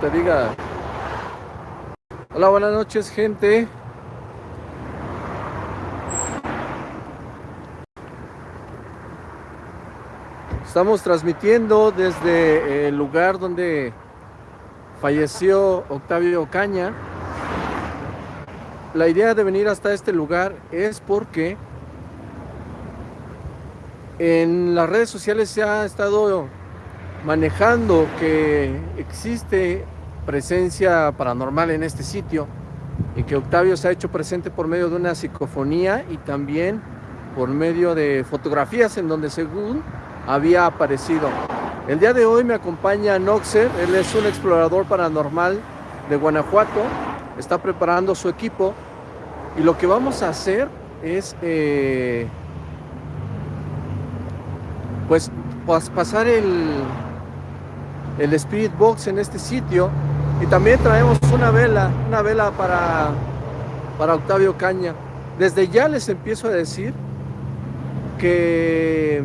te diga. Hola, buenas noches, gente. Estamos transmitiendo desde el lugar donde falleció Octavio Caña. La idea de venir hasta este lugar es porque en las redes sociales se ha estado manejando que existe presencia paranormal en este sitio y que Octavio se ha hecho presente por medio de una psicofonía y también por medio de fotografías en donde según había aparecido. El día de hoy me acompaña Noxer, él es un explorador paranormal de Guanajuato, está preparando su equipo y lo que vamos a hacer es eh, pues pasar el, el Spirit Box en este sitio y también traemos una vela, una vela para, para Octavio Caña. Desde ya les empiezo a decir que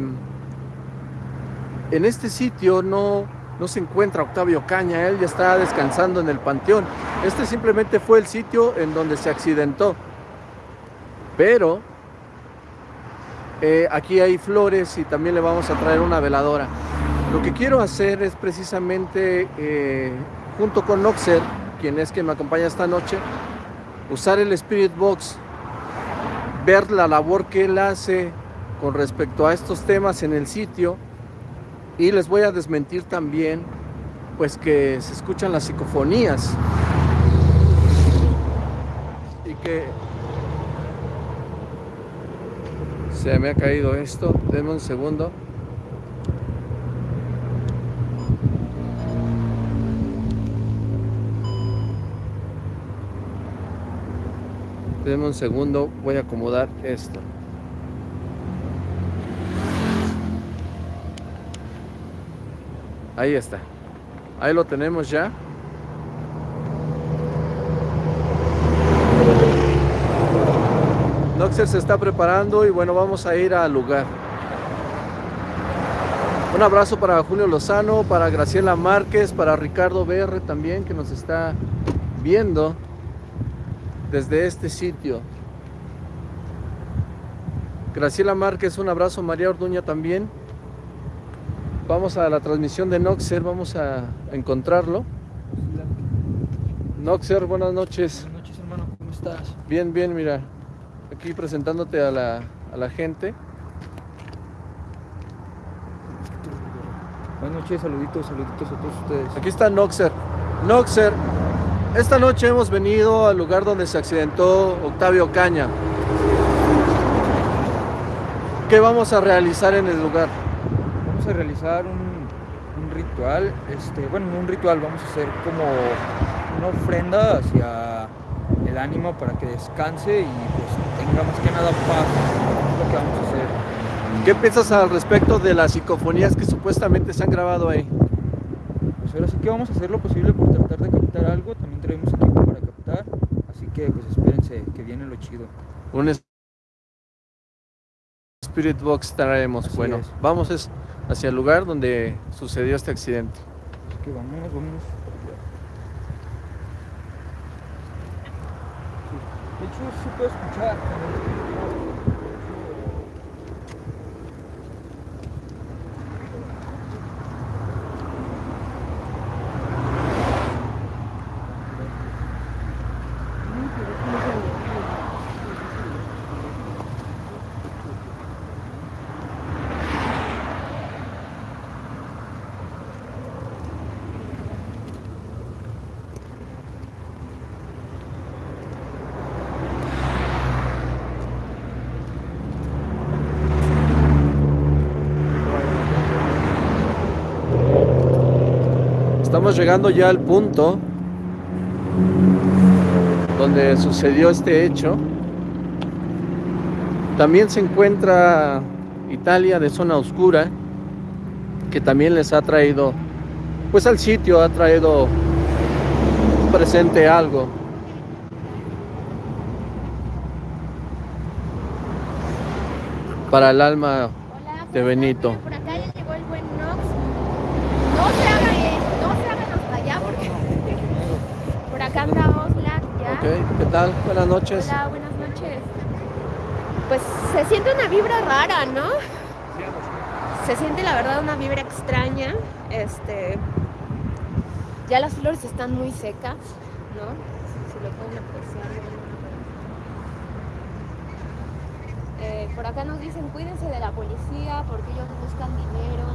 en este sitio no, no se encuentra Octavio Caña, él ya está descansando en el panteón. Este simplemente fue el sitio en donde se accidentó. Pero eh, aquí hay flores y también le vamos a traer una veladora. Lo que quiero hacer es precisamente, eh, junto con Noxer, quien es quien me acompaña esta noche, usar el Spirit Box, ver la labor que él hace con respecto a estos temas en el sitio. Y les voy a desmentir también pues que se escuchan las psicofonías. Y que se me ha caído esto. Denme un segundo denme un segundo voy a acomodar esto Ahí está. Ahí lo tenemos ya. Noxer se está preparando y bueno, vamos a ir al lugar. Un abrazo para Julio Lozano, para Graciela Márquez, para Ricardo BR también que nos está viendo desde este sitio. Graciela Márquez, un abrazo, María Orduña también. Vamos a la transmisión de Noxer, vamos a encontrarlo. Noxer, buenas noches. Buenas noches, hermano, ¿cómo estás? Bien, bien, mira. Aquí presentándote a la, a la gente. Buenas noches, saluditos, saluditos a todos ustedes. Aquí está Noxer. Noxer, esta noche hemos venido al lugar donde se accidentó Octavio Caña. ¿Qué vamos a realizar en el lugar? a realizar un, ritual, este, bueno, no un ritual, vamos a hacer como una ofrenda hacia el ánimo para que descanse y pues tenga más que nada paz. Es lo que vamos a hacer. ¿Qué piensas al respecto de las psicofonías que supuestamente se han grabado ahí? Pues ahora sí que vamos a hacer lo posible por tratar de captar algo, también traemos equipo para captar, así que pues espérense que viene lo chido. Un Spirit Box traemos, bueno, vamos es hacia el lugar donde sucedió este accidente. Así que vamos, vamos. De hecho, se puede escuchar. Estamos llegando ya al punto donde sucedió este hecho. También se encuentra Italia de zona oscura, que también les ha traído, pues al sitio ha traído presente algo. Para el alma de Benito. Buenas noches. Hola, buenas noches. Pues se siente una vibra rara, ¿no? Se siente la verdad una vibra extraña. Este. Ya las flores están muy secas, ¿no? Si lo pueden apreciar. Eh, por acá nos dicen cuídense de la policía porque ellos buscan dinero.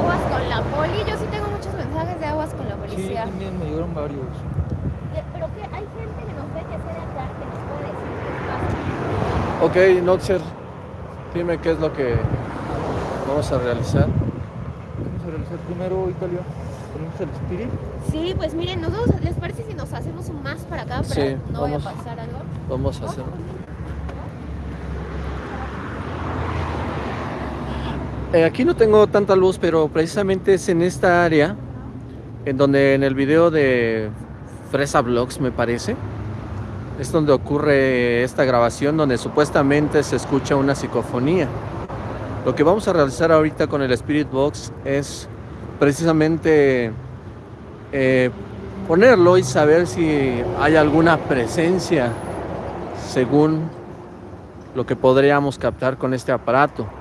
Aguas con la poli. Yo sí tengo muchos mensajes de aguas con la Sí, policía. también me llegaron varios. Eh, Pero que hay gente que nos ve que sea de acá que nos puede decir qué pasa. Ok, Noxer, dime qué es lo que vamos a realizar. Vamos a realizar primero, Italia. Ponemos el Spirit. Sí, pues miren, nos vamos a- ¿les parece si nos hacemos un más para acá para Sí, no vaya a vamos. pasar algo? Vamos a hacer. Eh, aquí no tengo tanta luz, pero precisamente es en esta área, en donde en el video de Fresa Vlogs, me parece, es donde ocurre esta grabación, donde supuestamente se escucha una psicofonía. Lo que vamos a realizar ahorita con el Spirit Box es precisamente eh, ponerlo y saber si hay alguna presencia según lo que podríamos captar con este aparato.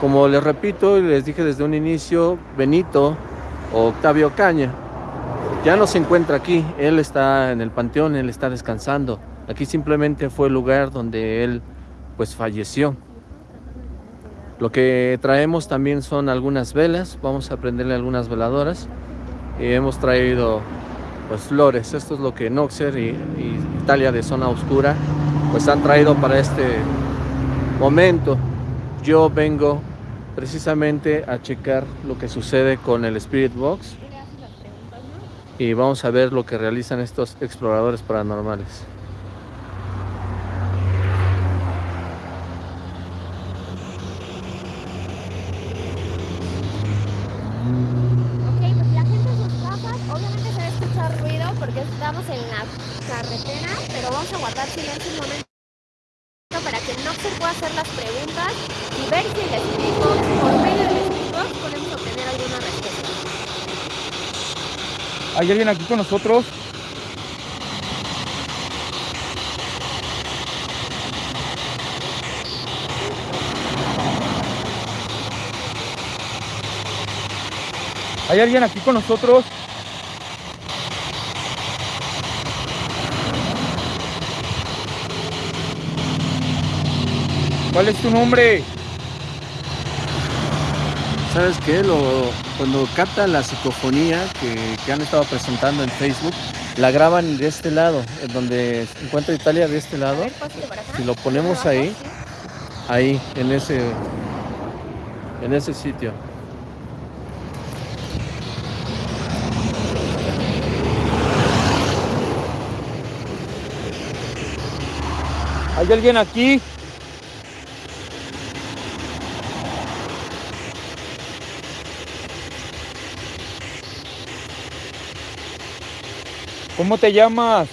Como les repito y les dije desde un inicio, Benito o Octavio Caña ya no se encuentra aquí, él está en el panteón, él está descansando. Aquí simplemente fue el lugar donde él pues falleció. Lo que traemos también son algunas velas, vamos a prenderle algunas veladoras y hemos traído pues flores. Esto es lo que Noxer y, y Italia de Zona Oscura pues han traído para este momento. Yo vengo precisamente a checar lo que sucede con el Spirit Box y vamos a ver lo que realizan estos exploradores paranormales. Ok, pues la gente en sus casas, obviamente se va a escuchar ruido porque estamos en la carretera, pero vamos a guardar silencio un momento para que no se pueda hacer las preguntas y ver si el Spirit Box, por medio del Spirit Box, podemos obtener alguna respuesta. ¿Hay alguien aquí con nosotros? ¿Hay alguien aquí con nosotros? ¿Cuál es tu nombre? ¿Sabes qué? Lo, cuando captan la psicofonía que, han estado presentando en Facebook, la graban de este lado, donde encuentra Italia de este lado. Si lo ponemos ahí. ahí, en ese, en ese sitio. ¿Hay alguien aquí? ¿Cómo te llamas?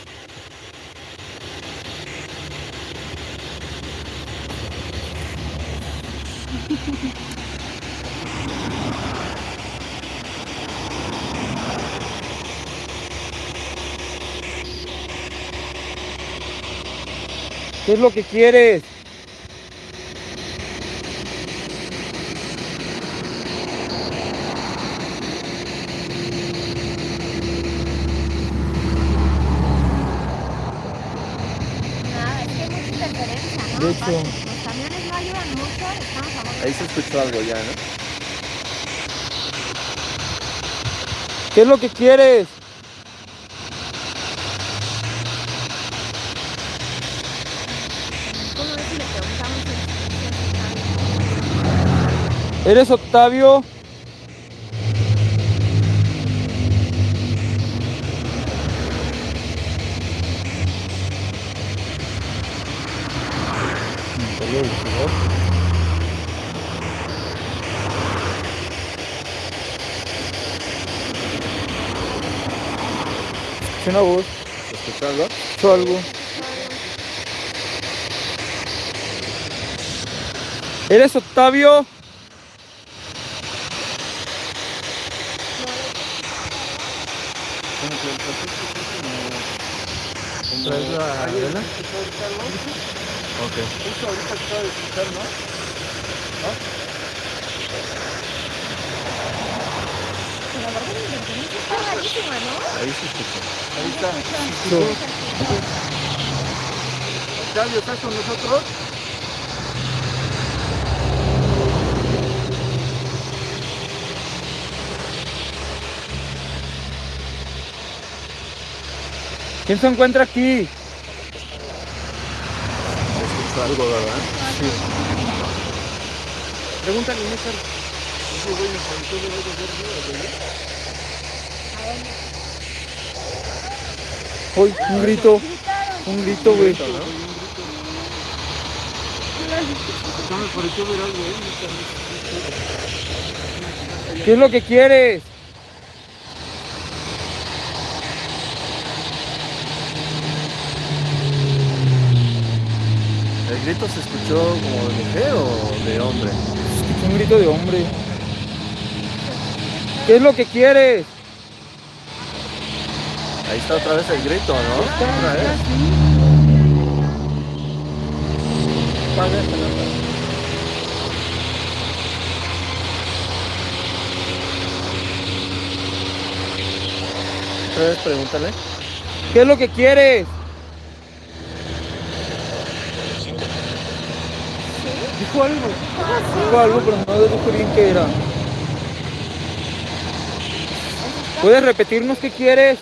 ¿Qué es lo que quieres? Nada, es que hay mucha interferencia, ¿no? De hecho. Aparte, Los camiones no ayudan mucho, estamos a muy Ahí se escuchó algo ¿Qué es lo que quieres? ¿Eres Octavio? ¿Es una voz? ¿Se escuchó algo? ¿O algo? ¿Eres Octavio? ¿Traes la vela? Ok. Ahorita acaba de escuchar, ¿no? ¿No? Pero la verdad la ¿no? Ahí escucha. Ahí está. Sí. Octavio, ¿estás con nosotros? ¿Quién se encuentra aquí? Escucho algo, ¿verdad? Pregúntale, Néstor. Ese güey me pareció de algo verde, ¿o qué? Uy, un grito, un grito, güey. ¿Qué es lo que quieres? ¿El grito se escuchó como de mujer o de hombre? Escuché un grito de hombre. ¿Qué es lo que quieres? Ahí está otra vez el grito, ¿no? Otra vez. Otra vez pregúntale. ¿Qué es lo que quieres? Dijo algo. Dijo algo, pero no dijo bien qué era. ¿Puedes repetirnos qué quieres?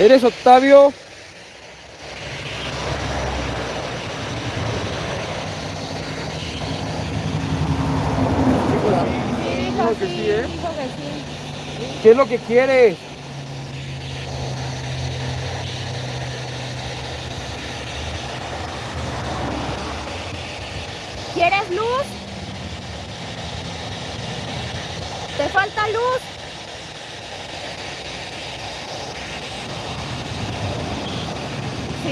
¿Eres Octavio? ¿Qué es lo que quieres? ¿Quieres luz? ¿Te falta luz?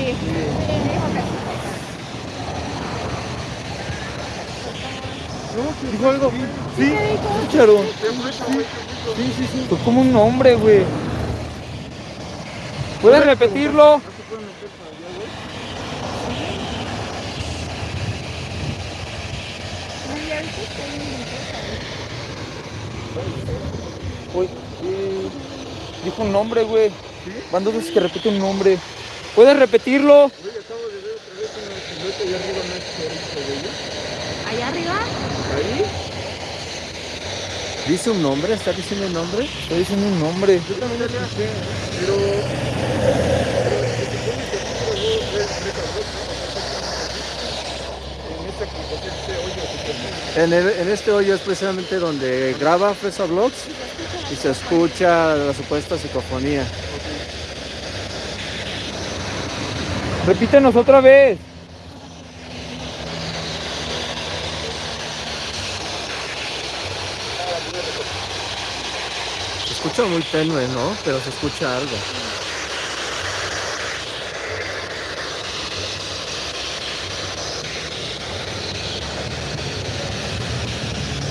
Sí, sí, dijo sí. ¿Dijo algo? Sí, ¿Qué dijo? escucharon. Sí, sí, sí. Fue como un nombre, güey. ¿Puedes repetirlo? Uy, dijo un nombre, güey. Van dos veces que repite un nombre. ¿Puedes repetirlo? ¿Allá arriba? ¿Dice un nombre? ¿Está diciendo un nombre? Está diciendo un nombre. Yo también lo escuché, pero... En, el- en este hoyo es precisamente donde graba Fresa Vlogs y se escucha la supuesta psicofonía. Repítenos otra vez. Se escucha muy tenue, ¿no? Pero se escucha algo.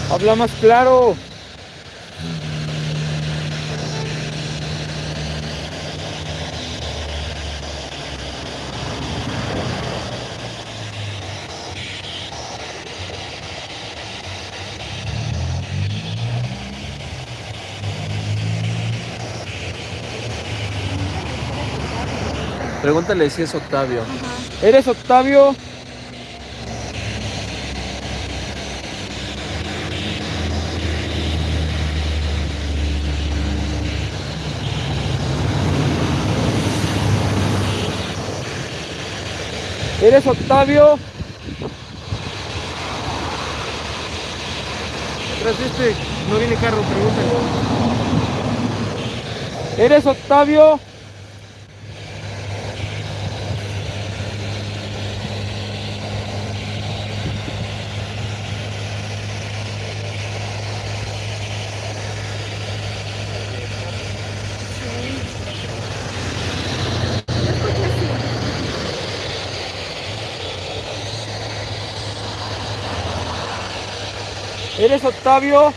Habla más claro. Pregúntale si es Octavio. ¿Eres Octavio? ¿Eres Octavio? Tras este no viene carro, pregúntale. ¿Eres Octavio? ¿Eres Octavio?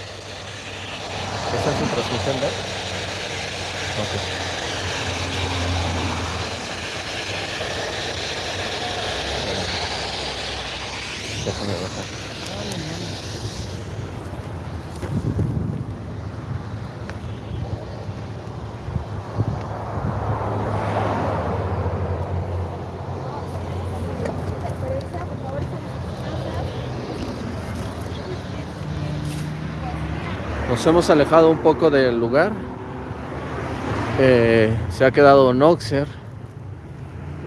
¿Esta es su transmisión de? Ok. Déjame bajar. Nos hemos alejado un poco del lugar. Eh, se ha quedado Noxer.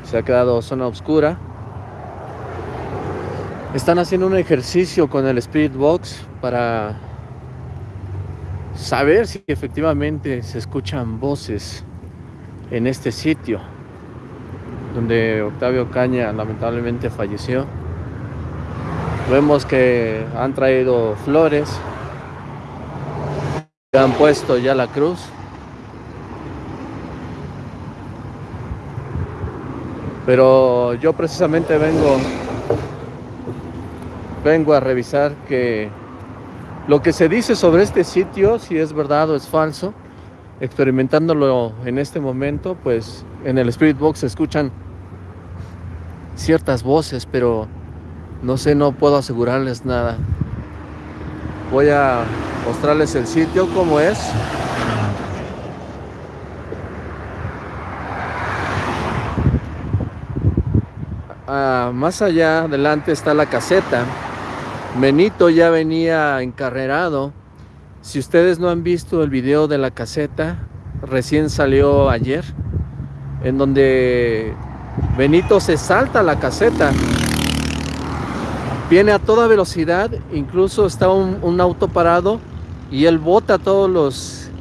Se ha quedado zona oscura. Están haciendo un ejercicio con el Spirit Box para saber si efectivamente se escuchan voces en este sitio donde Octavio Caña lamentablemente falleció. Vemos que han traído flores, han puesto ya la cruz. Pero yo precisamente vengo vengo a revisar que lo que se dice sobre este sitio, si es verdad o es falso, experimentándolo en este momento, pues en el Spirit Box se escuchan ciertas voces, pero no sé, no puedo asegurarles nada. Voy a mostrarles el sitio como es. Ah, más allá adelante está la caseta. Benito ya venía encarrerado. Si ustedes no han visto el video de la caseta, recién salió ayer, en donde Benito se salta la caseta. Viene a toda velocidad, incluso está un, auto parado y él bota todos los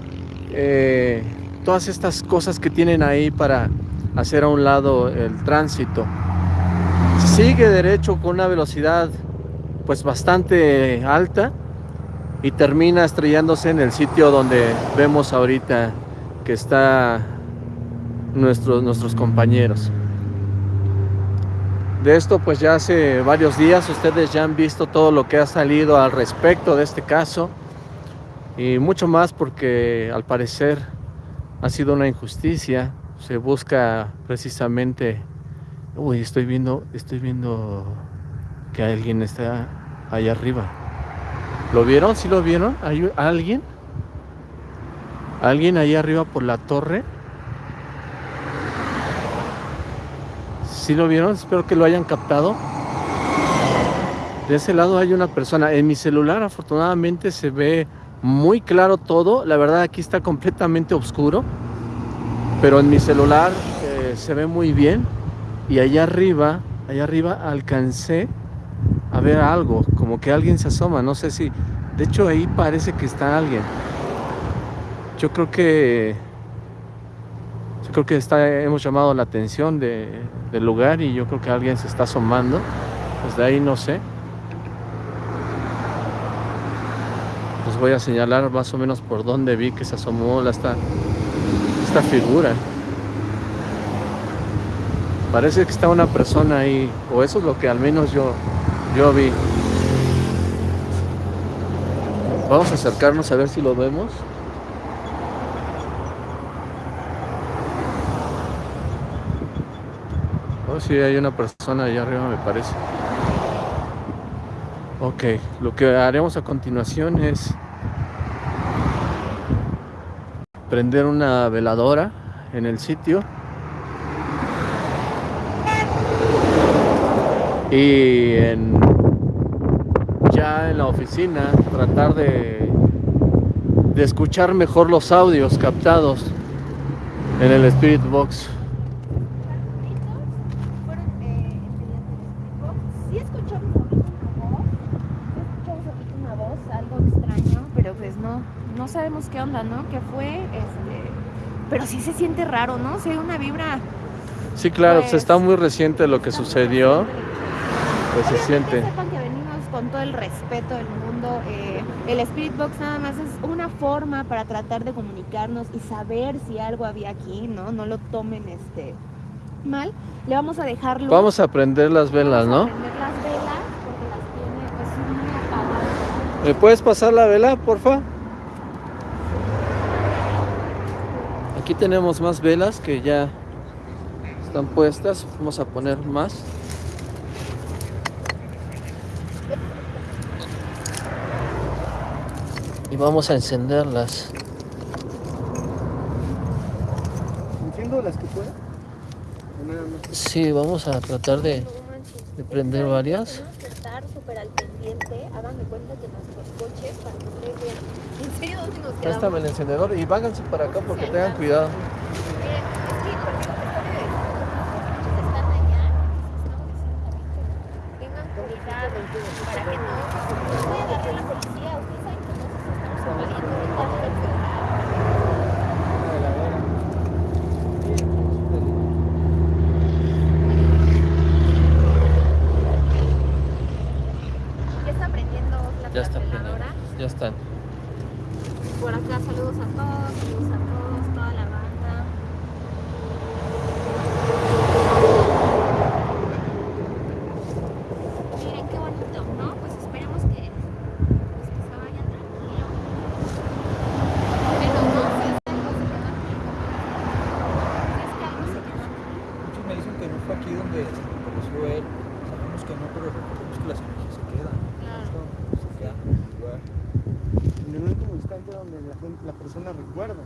eh, todas estas cosas que tienen ahí para hacer a un lado el tránsito. Sigue derecho con una velocidad pues bastante alta y termina estrellándose en el sitio donde vemos ahorita que está nuestros compañeros. De esto pues ya hace varios días ustedes ya han visto todo lo que ha salido al respecto de este caso y mucho más porque al parecer ha sido una injusticia. Se busca precisamente, uy, estoy viendo, estoy viendo que alguien está allá arriba. ¿Lo vieron? ¿Sí lo vieron? ¿Hay alguien? ¿Alguien ahí arriba por la torre? ¿Sí lo vieron? Espero que lo hayan captado. De ese lado hay una persona. En mi celular afortunadamente se ve muy claro todo. La verdad aquí está completamente oscuro. Pero en mi celular eh, se ve muy bien. Y allá arriba, allá arriba alcancé a ver algo, como que alguien se asoma, no sé si, de hecho ahí parece que está alguien. Yo creo que, creo que hemos llamado la atención de, del lugar y yo creo que alguien se está asomando, desde ahí no sé. Pues voy a señalar más o menos por dónde vi que se asomó esta, esta figura. Parece que está una persona ahí, o eso es lo que al menos yo, yo vi. Vamos a acercarnos a ver si lo vemos. Oh, sí, hay una persona allá arriba, me parece. Ok, lo que haremos a continuación es prender una veladora en el sitio y en, ya en la oficina tratar de, de escuchar mejor los audios captados en el Spirit Box. Sí escuchamos ahorita una voz, sí escuchamos ahorita una voz, algo extraño, pero pues no, no qué onda, ¿no? ¿Qué fue? Este, pero sí se siente raro, ¿no? Se ve una vibra. Sí, claro, pues Pues, está muy reciente lo que sucedió, pues se siente. sepan que venimos con todo el respeto del mundo. eh, el Spirit Box nada más es una forma para tratar de comunicarnos y saber si algo había aquí, ¿no? No lo tomen este mal. Le vamos a dejar luz. Vamos a prender las velas, Vamos a ¿no? prender las velas porque las tiene pues muy apagadas. ¿Me puedes pasar la vela, porfa? Aquí tenemos más velas que ya están puestas. Vamos a poner más. Y vamos a encenderlas. Enciendo las que pueda. Sí, vamos a tratar de... Prender varias. Tenemos que estar súper al pendiente. Hagan de cuenta que nuestros coches, para que ustedes vean. ¿En serio dónde nos quedamos? Préstame el encendedor y váganse para acá porque tengan cuidado. Miren, es que por ejemplo, están allá, estamos diciendo también que tengan cuidado para que no, no vaya a agarrar la policía. Ustedes saben que nosotros estamos saliendo ahorita de la ciudad. Ya está prendiendo la Ya está prendiendo. trapeladora. Ya están. Por acá saludos a todos, saludos a todos, toda la banda. Miren qué bonito, ¿no? Pues esperemos que, pues, que se vayan tranquilos. Pero no, si es que algo se quedó aquí. Si es que algo se quedó aquí. Muchos me dicen que no fue aquí donde desapareció él. Sabemos que no, pero recordemos que las energías se quedan. Claro. Se quedan en el lugar. En el último instante donde la, gente- la persona recuerda.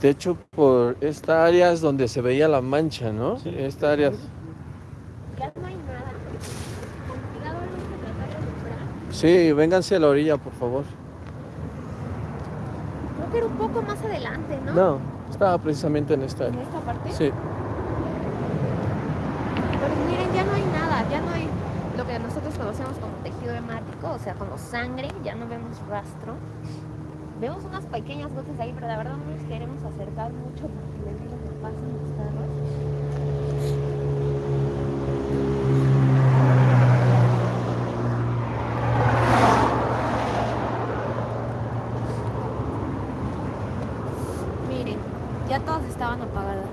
De hecho, por esta área es donde se veía la mancha, ¿no? Esta área. Ya no hay nada. Con cuidado vamos a tratar de lograr. Sí, vénganse a la orilla, por favor. Creo que era un poco más adelante, ¿no? No, estaba precisamente en esta En esta parte. Sí. Pero miren, ya no hay nada, ya no hay lo que nosotros conocemos como tejido hemático, o sea, como sangre, ya no vemos rastro. Vemos unas pequeñas gotas ahí, pero la verdad no nos queremos acercar mucho porque les digo que pasan los carros. Miren, ya todas estaban apagadas.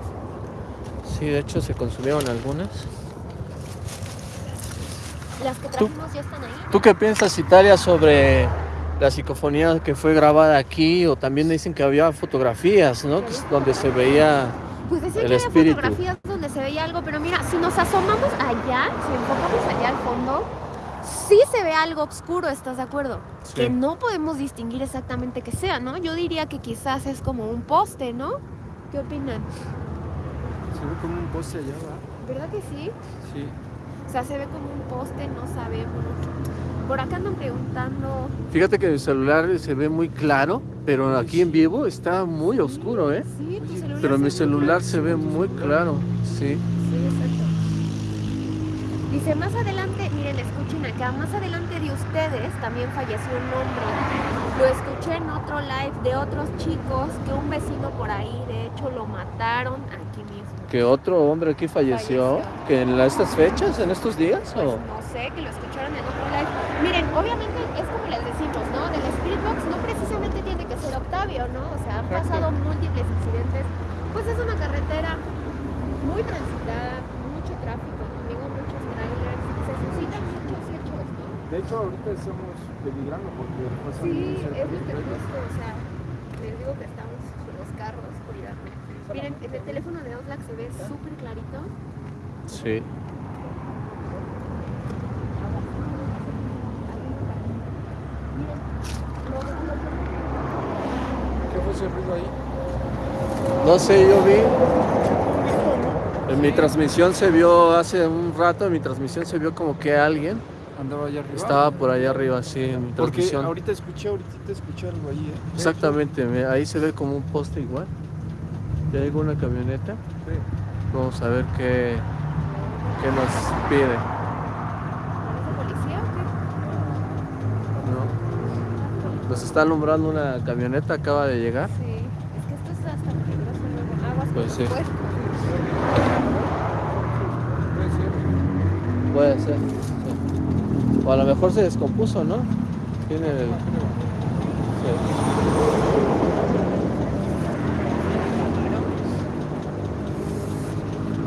Sí, de hecho se consumieron algunas. Las que Tú- trajimos ya están ahí. ¿Tú qué piensas, Italia, sobre la psicofonía que fue grabada aquí? O también dicen que había fotografías, ¿no? Que es donde se veía... Pues decía El que había espíritu. fotografías donde se veía algo, pero mira, si nos asomamos allá, si enfocamos allá al fondo, sí se ve algo oscuro, ¿estás de acuerdo? Sí. Que no podemos distinguir exactamente qué sea, ¿no? Yo diría que quizás es como un poste, ¿no? ¿Qué opinan? Se ve como un poste allá, ¿verdad? ¿Verdad que sí? Sí. O sea, se ve como un poste, no sabemos. Por acá andan preguntando. Fíjate que el celular se ve muy claro, pero aquí en vivo está muy oscuro, ¿eh? Sí, tu celular. Pero mi celular se ve muy claro, sí. Sí, exacto. Dice, más adelante, miren, escuchen acá, más adelante de ustedes también falleció un hombre. Lo escuché en otro live de otros chicos que un vecino por ahí, de hecho, lo mataron aquí mismo. Que otro hombre aquí falleció, Falleció. que en estas fechas, en estos días, Pues o... no sé, que lo escucharon en otro. Miren, obviamente es como les decimos, ¿no? Del Spirit Box no precisamente tiene que ser Octavio, ¿no? O sea, han pasado múltiples incidentes. Pues es una carretera muy transitada, mucho tráfico, conmigo muchos trailers, se suscitan muchos hechos, ¿no? De hecho, ahorita estamos peligrando porque pasan Sí, es este trailers. justo, o sea, les digo que estamos con los carros, cuidado. Miren, en el teléfono de Oxlack se ve súper clarito. Sí. ¿Qué fue ese ruido ahí? No sé, yo vi... En mi transmisión se vio hace un rato, en mi transmisión se vio como que alguien Andaba allá arriba. estaba por allá arriba, sí, en mi Porque transmisión. ahorita escuché, ahorita escuché algo ahí, ¿eh? Exactamente, me- ahí se ve como un poste igual. Ya llegó una camioneta. sí. Vamos a ver qué, qué nos pide. ¿Parece policía o qué? Nos está alumbrando una camioneta, acaba de llegar. Sí, es que esto es hasta peligroso luego. Aguas Pues con sí. los puercos. Puede ser. Puede ser. sí. O a lo mejor se descompuso, ¿no? Tiene el. sí.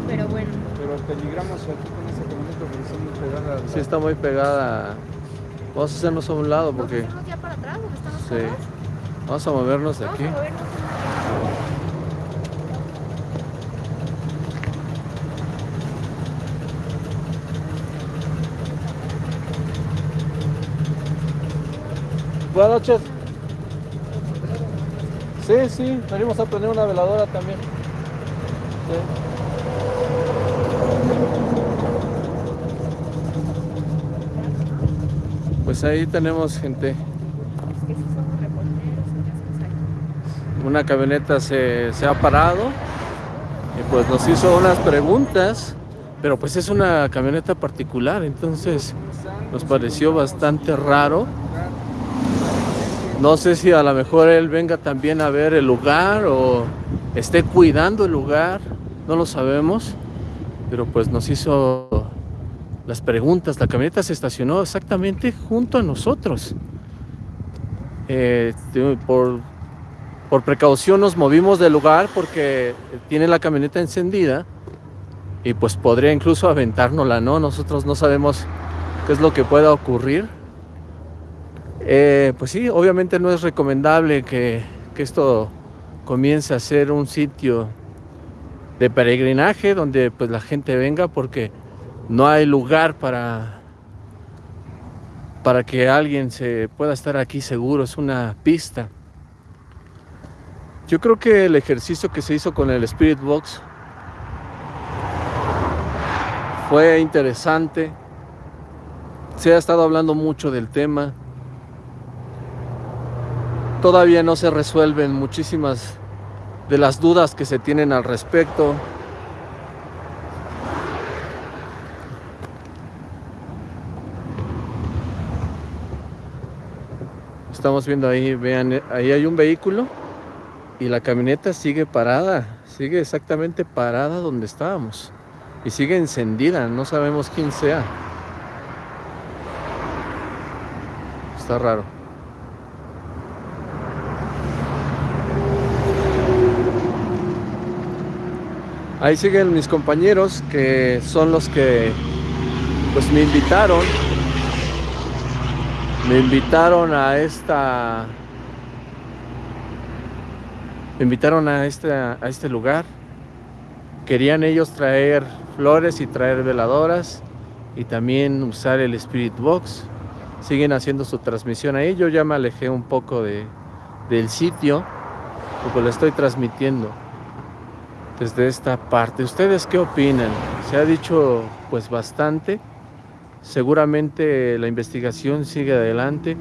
Pero bueno, Pero peligramos aquí con esa camioneta porque está muy pegada. la- Sí, está muy pegada Vamos a hacernos a un lado porque... Sí. Vamos a movernos de aquí. a movernos Buenas noches. Sí, sí, venimos a prender una veladora también. Pues ahí tenemos gente. Es que sí somos reporteros, muchas cosas. Una camioneta se, se ha parado y pues nos hizo unas preguntas, pero pues es una camioneta particular, entonces nos pareció bastante raro. No sé si a lo mejor él venga también a ver el lugar o esté cuidando el lugar, no lo sabemos, pero pues nos hizo las preguntas. La camioneta se estacionó exactamente junto a nosotros. Eh, por, por precaución nos movimos del lugar porque tiene la camioneta encendida y pues podría incluso aventárnosla, ¿no? Nosotros no sabemos qué es lo que pueda ocurrir. Eh, pues sí, obviamente no es recomendable que, que esto comience a ser un sitio de peregrinaje donde pues la gente venga porque no hay lugar para para que alguien se pueda estar aquí seguro, es una pista. Yo creo que el ejercicio que se hizo con el Spirit Box fue interesante. Se ha estado hablando mucho del tema. Todavía no se resuelven muchísimas de las dudas que se tienen al respecto. Estamos viendo ahí, vean, ahí hay un vehículo y la camioneta sigue parada, sigue exactamente parada donde estábamos y sigue encendida, no sabemos quién sea. Está raro. Ahí siguen mis compañeros que son los que pues me invitaron. Me invitaron a esta me invitaron a este, a este lugar. Querían ellos traer flores y traer veladoras y también usar el Spirit Box. Siguen haciendo su transmisión ahí. Yo ya me alejé un poco de, del sitio porque lo estoy transmitiendo desde esta parte. ¿Ustedes qué opinan? Se ha dicho pues bastante. Seguramente la investigación sigue adelante.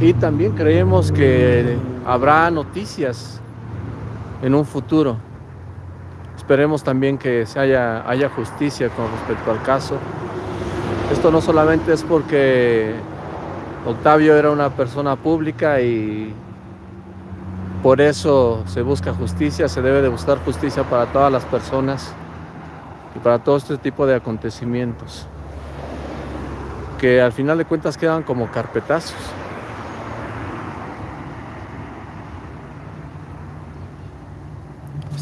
Y también creemos que habrá noticias en un futuro. Esperemos también que se haya, haya justicia con respecto al caso. Esto no solamente es porque Octavio era una persona pública y por eso se busca justicia, se debe de buscar justicia para todas las personas y para todo este tipo de acontecimientos que al final de cuentas quedan como carpetazos.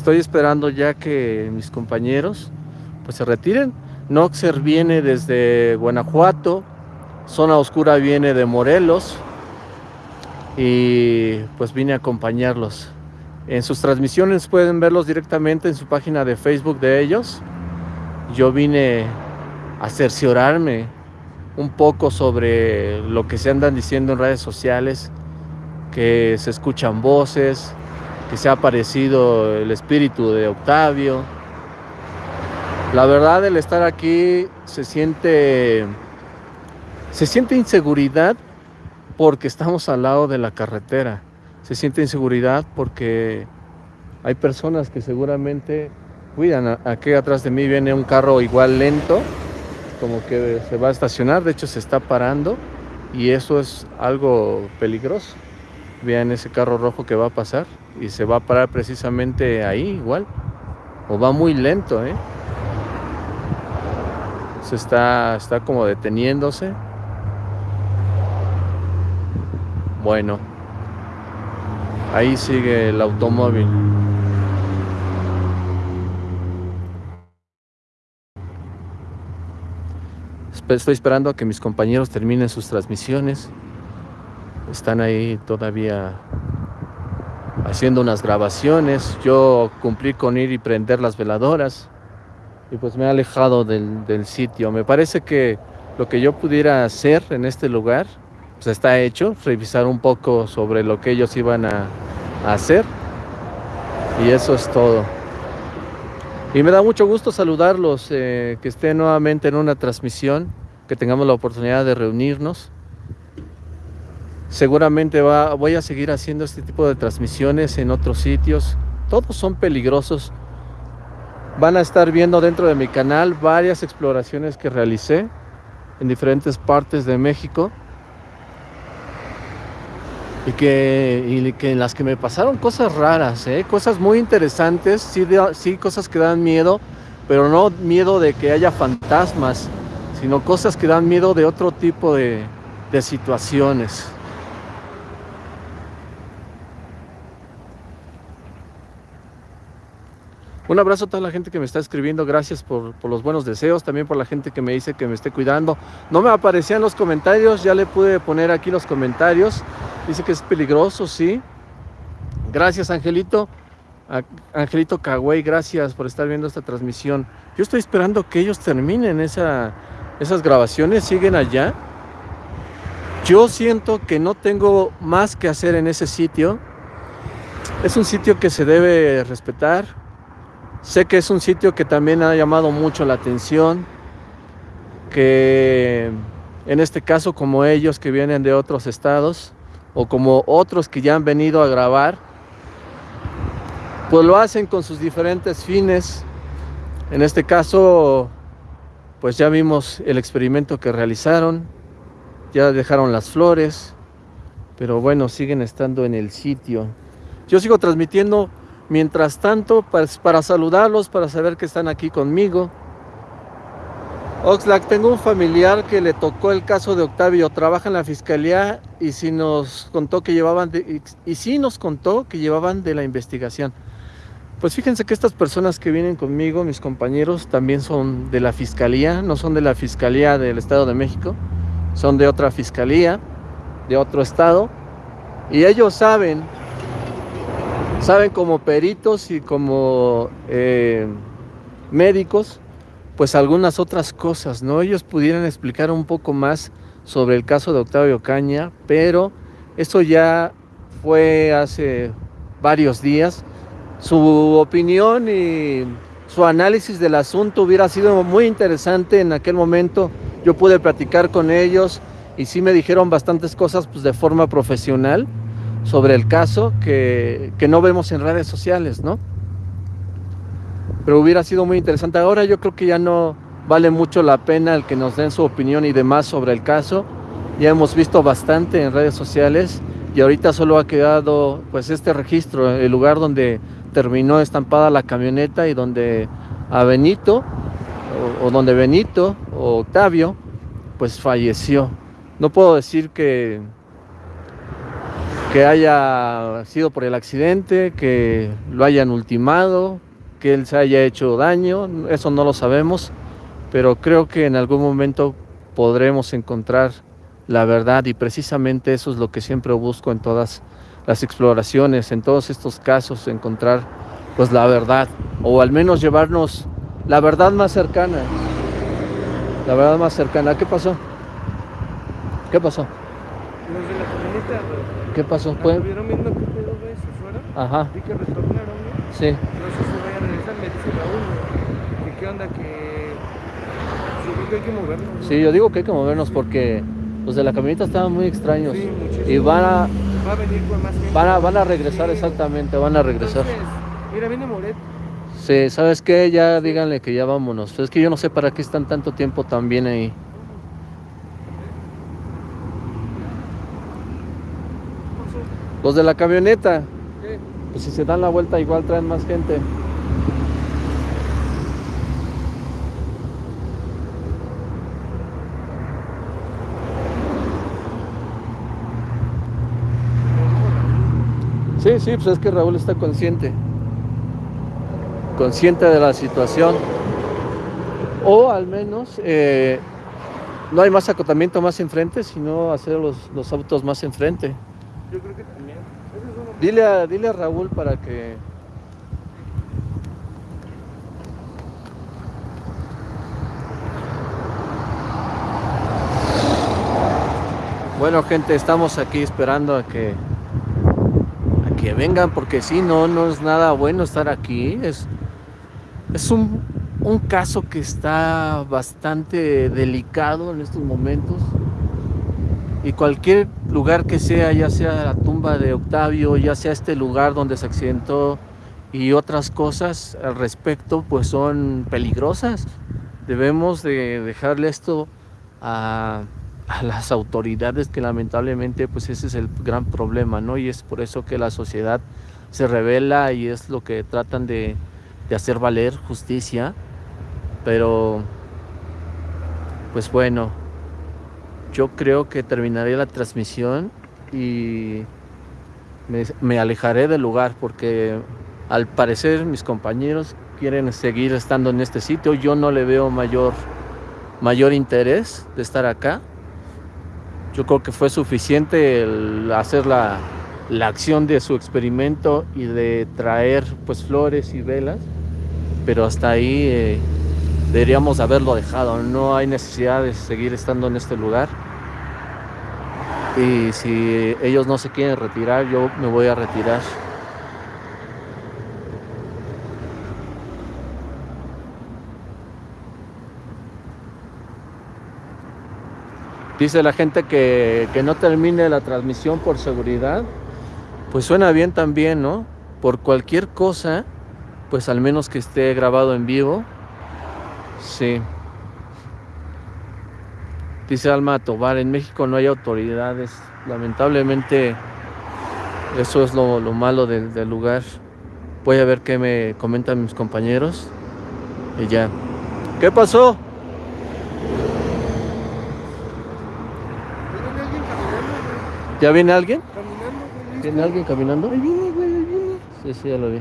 Estoy esperando ya que mis compañeros pues se retiren. Noxer viene desde Guanajuato, Zona Oscura viene de Morelos y pues vine a acompañarlos. En sus transmisiones pueden verlos directamente en su página de Facebook de ellos. Yo vine a cerciorarme un poco sobre lo que se andan diciendo en redes sociales, que se escuchan voces, que se ha aparecido el espíritu de Octavio. La verdad, el estar aquí se siente se siente inseguridad porque estamos al lado de la carretera. Se siente inseguridad porque hay personas que seguramente cuidan. Aquí atrás de mí viene un carro igual lento, como que se va a estacionar, de hecho se está parando y eso es algo peligroso. Vean ese carro rojo que va a pasar y se va a parar precisamente ahí igual. O va muy lento, ¿eh? Se está, está como deteniéndose. Bueno, ahí sigue el automóvil. estoy esperando a que mis compañeros terminen sus transmisiones. Están ahí todavía haciendo unas grabaciones. Yo cumplí con ir y prender las veladoras y pues me he alejado del, sitio. Me parece que lo que yo pudiera hacer en este lugar pues está hecho, revisar un poco sobre lo que ellos iban a, hacer y eso es todo. Y me da mucho gusto saludarlos, eh, que estén nuevamente en una transmisión, que tengamos la oportunidad de reunirnos. Seguramente va, voy a seguir haciendo este tipo de transmisiones en otros sitios. Todos son peligrosos. Van a estar viendo dentro de mi canal varias exploraciones que realicé en diferentes partes de México. Y que, que en las que me pasaron cosas raras, ¿eh? cosas muy interesantes, sí, sí cosas que dan miedo, pero no miedo de que haya fantasmas, sino cosas que dan miedo de otro tipo de, de situaciones. Un abrazo a toda la gente que me está escribiendo, gracias por, los buenos deseos, también por la gente que me dice que me esté cuidando. No me aparecían los comentarios, ya le pude poner aquí los comentarios. Dice que es peligroso, sí. Gracias, Angelito. Angelito Cagüey, gracias por estar viendo esta transmisión. Yo estoy esperando que ellos terminen esa, esas grabaciones, siguen allá. Yo siento que no tengo más que hacer en ese sitio. Es un sitio que se debe respetar, Sé que es un sitio que también ha llamado mucho la atención, que en este caso como ellos que vienen de otros estados o como otros que ya han venido a grabar, pues lo hacen con sus diferentes fines. En este caso, pues ya vimos el experimento que realizaron, ya dejaron las flores, pero bueno, siguen estando en el sitio. Yo sigo transmitiendo Mientras tanto, pues, para saludarlos, para saber que están aquí conmigo. Oxlack, tengo un familiar que le tocó el caso de Octavio, trabaja en la fiscalía y sí nos contó que llevaban de, y, sí nos contó que llevaban de la investigación. Pues fíjense que estas personas que vienen conmigo, mis compañeros, también son de la fiscalía, no son de la fiscalía del Estado de México, son de otra fiscalía, de otro estado, y ellos saben saben como peritos y como eh, médicos, pues algunas otras cosas, ¿no? Ellos pudieran explicar un poco más sobre el caso de Octavio Caña, pero eso ya fue hace varios días. Su opinión y su análisis del asunto hubiera sido muy interesante en aquel momento. Yo pude platicar con ellos y sí me dijeron bastantes cosas pues, de forma profesional sobre el caso que, no vemos en redes sociales, ¿no? Pero hubiera sido muy interesante. Ahora yo creo que ya no vale mucho la pena el que nos den su opinión y demás sobre el caso. Ya hemos visto bastante en redes sociales y ahorita solo ha quedado pues este registro, el lugar donde terminó estampada la camioneta y donde a Benito o, o donde Benito o Octavio pues falleció. No puedo decir que que haya sido por el accidente, que lo hayan ultimado, que él se haya hecho daño, eso no lo sabemos, pero creo que en algún momento podremos encontrar la verdad y precisamente eso es lo que siempre busco en todas las exploraciones, en todos estos casos, encontrar pues la verdad o al menos llevarnos la verdad más cercana. La verdad más cercana. ¿Qué pasó? ¿Qué pasó? Los de la ¿Qué pasó? ¿Pues? ¿Estuvieron viendo qué pedo ves afuera? Ajá. Vi que retornaron, ¿no? Sí. No sé si voy a regresar, me dice Raúl, que qué onda, que... Sí, que hay que movernos. Sí, yo digo que hay que movernos porque los de la camioneta estaban muy extraños. Sí, muchísimo. Y van a... Va a venir con más gente. Van a, van a regresar, Sí. exactamente, van a regresar. Entonces, mira, viene Moret. Sí, ¿sabes qué? Ya díganle que ya vámonos. Es que yo no sé para qué están tanto tiempo también ahí. Los de la camioneta, ¿Qué? pues si se dan la vuelta igual traen más gente. Sí, sí, pues es que Raúl está consciente. Consciente de la situación. O al menos eh, no hay más acotamiento más enfrente, sino hacer los, los autos más enfrente. Yo creo que también. Ese es uno. Dile a, dile a Raúl para que... Bueno gente, estamos aquí esperando a que a que vengan porque si no, no es nada bueno estar aquí. Es, es un, un caso que está bastante delicado en estos momentos. Y cualquier lugar que sea, ya sea la tumba de Octavio, ya sea este lugar donde se accidentó y otras cosas al respecto, pues son peligrosas. Debemos de dejarle esto a, a las autoridades que lamentablemente pues ese es el gran problema, ¿no? Y es por eso que la sociedad se revela y es lo que tratan de, de hacer valer justicia. Pero, pues bueno, yo creo que terminaré la transmisión y me, alejaré del lugar porque al parecer mis compañeros quieren seguir estando en este sitio. Yo no le veo mayor, mayor interés de estar acá. Yo creo que fue suficiente hacer la, la acción de su experimento y de traer pues flores y velas, pero hasta ahí eh, deberíamos haberlo dejado. No hay necesidad de seguir estando en este lugar. Y si ellos no se quieren retirar, yo me voy a retirar. Dice la gente que, que no termine la transmisión por seguridad. Pues suena bien también, ¿no? Por cualquier cosa, pues al menos que esté grabado en vivo. Sí. Dice Alma Tobar, en México no hay autoridades. Lamentablemente, eso es lo, lo malo del, del lugar. Voy a ver qué me comentan mis compañeros. Y ya. ¿Qué pasó? ¿Ya viene alguien? caminando. ¿Viene alguien caminando? Ahí viene, güey, ahí viene. Sí, sí, ya lo vi.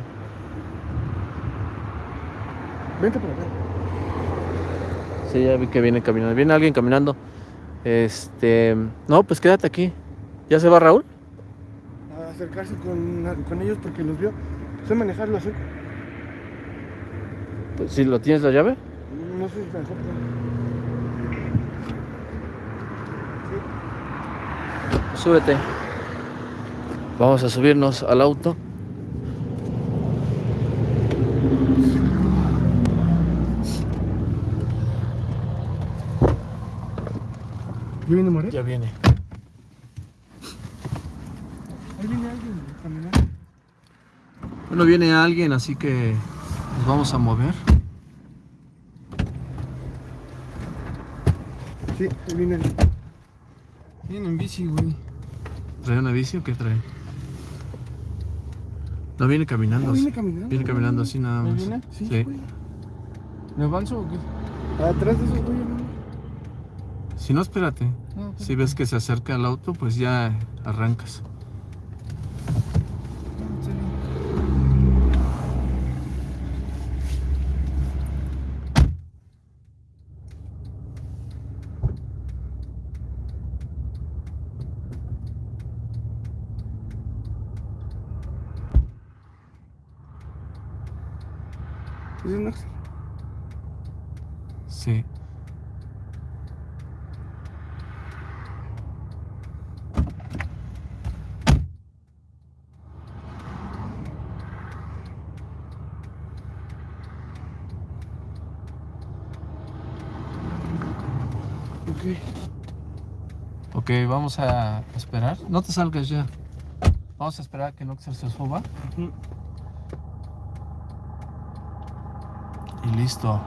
Vente por acá. Sí, ya vi que viene caminando. Viene alguien caminando. Este. No, pues quédate aquí. ¿Ya se va Raúl? A acercarse con, con ellos porque los vio. Sé manejarlo así. Pues, si lo tienes la llave. No sé si mejor. Súbete. Vamos a subirnos al auto. ¿Ya viene? Ya viene. Ahí viene alguien caminando. Bueno, viene alguien, así que nos vamos a mover. Sí, ahí viene alguien. Viene en bici, güey. ¿Trae una bici o qué trae? No, viene caminando. No, así. viene caminando. Viene caminando así nada ¿Ahí más. viene? Sí, Sí. ¿Me avanzo o qué? Atrás de esos güeyes, ¿no? Si no, espérate. Si ves que se acerca al auto, pues ya arrancas. no, en serio. ¿Es un Axel? Sí. Ok. Ok, vamos a esperar. No te salgas ya. Vamos a esperar a que Noxer se suba. Y listo.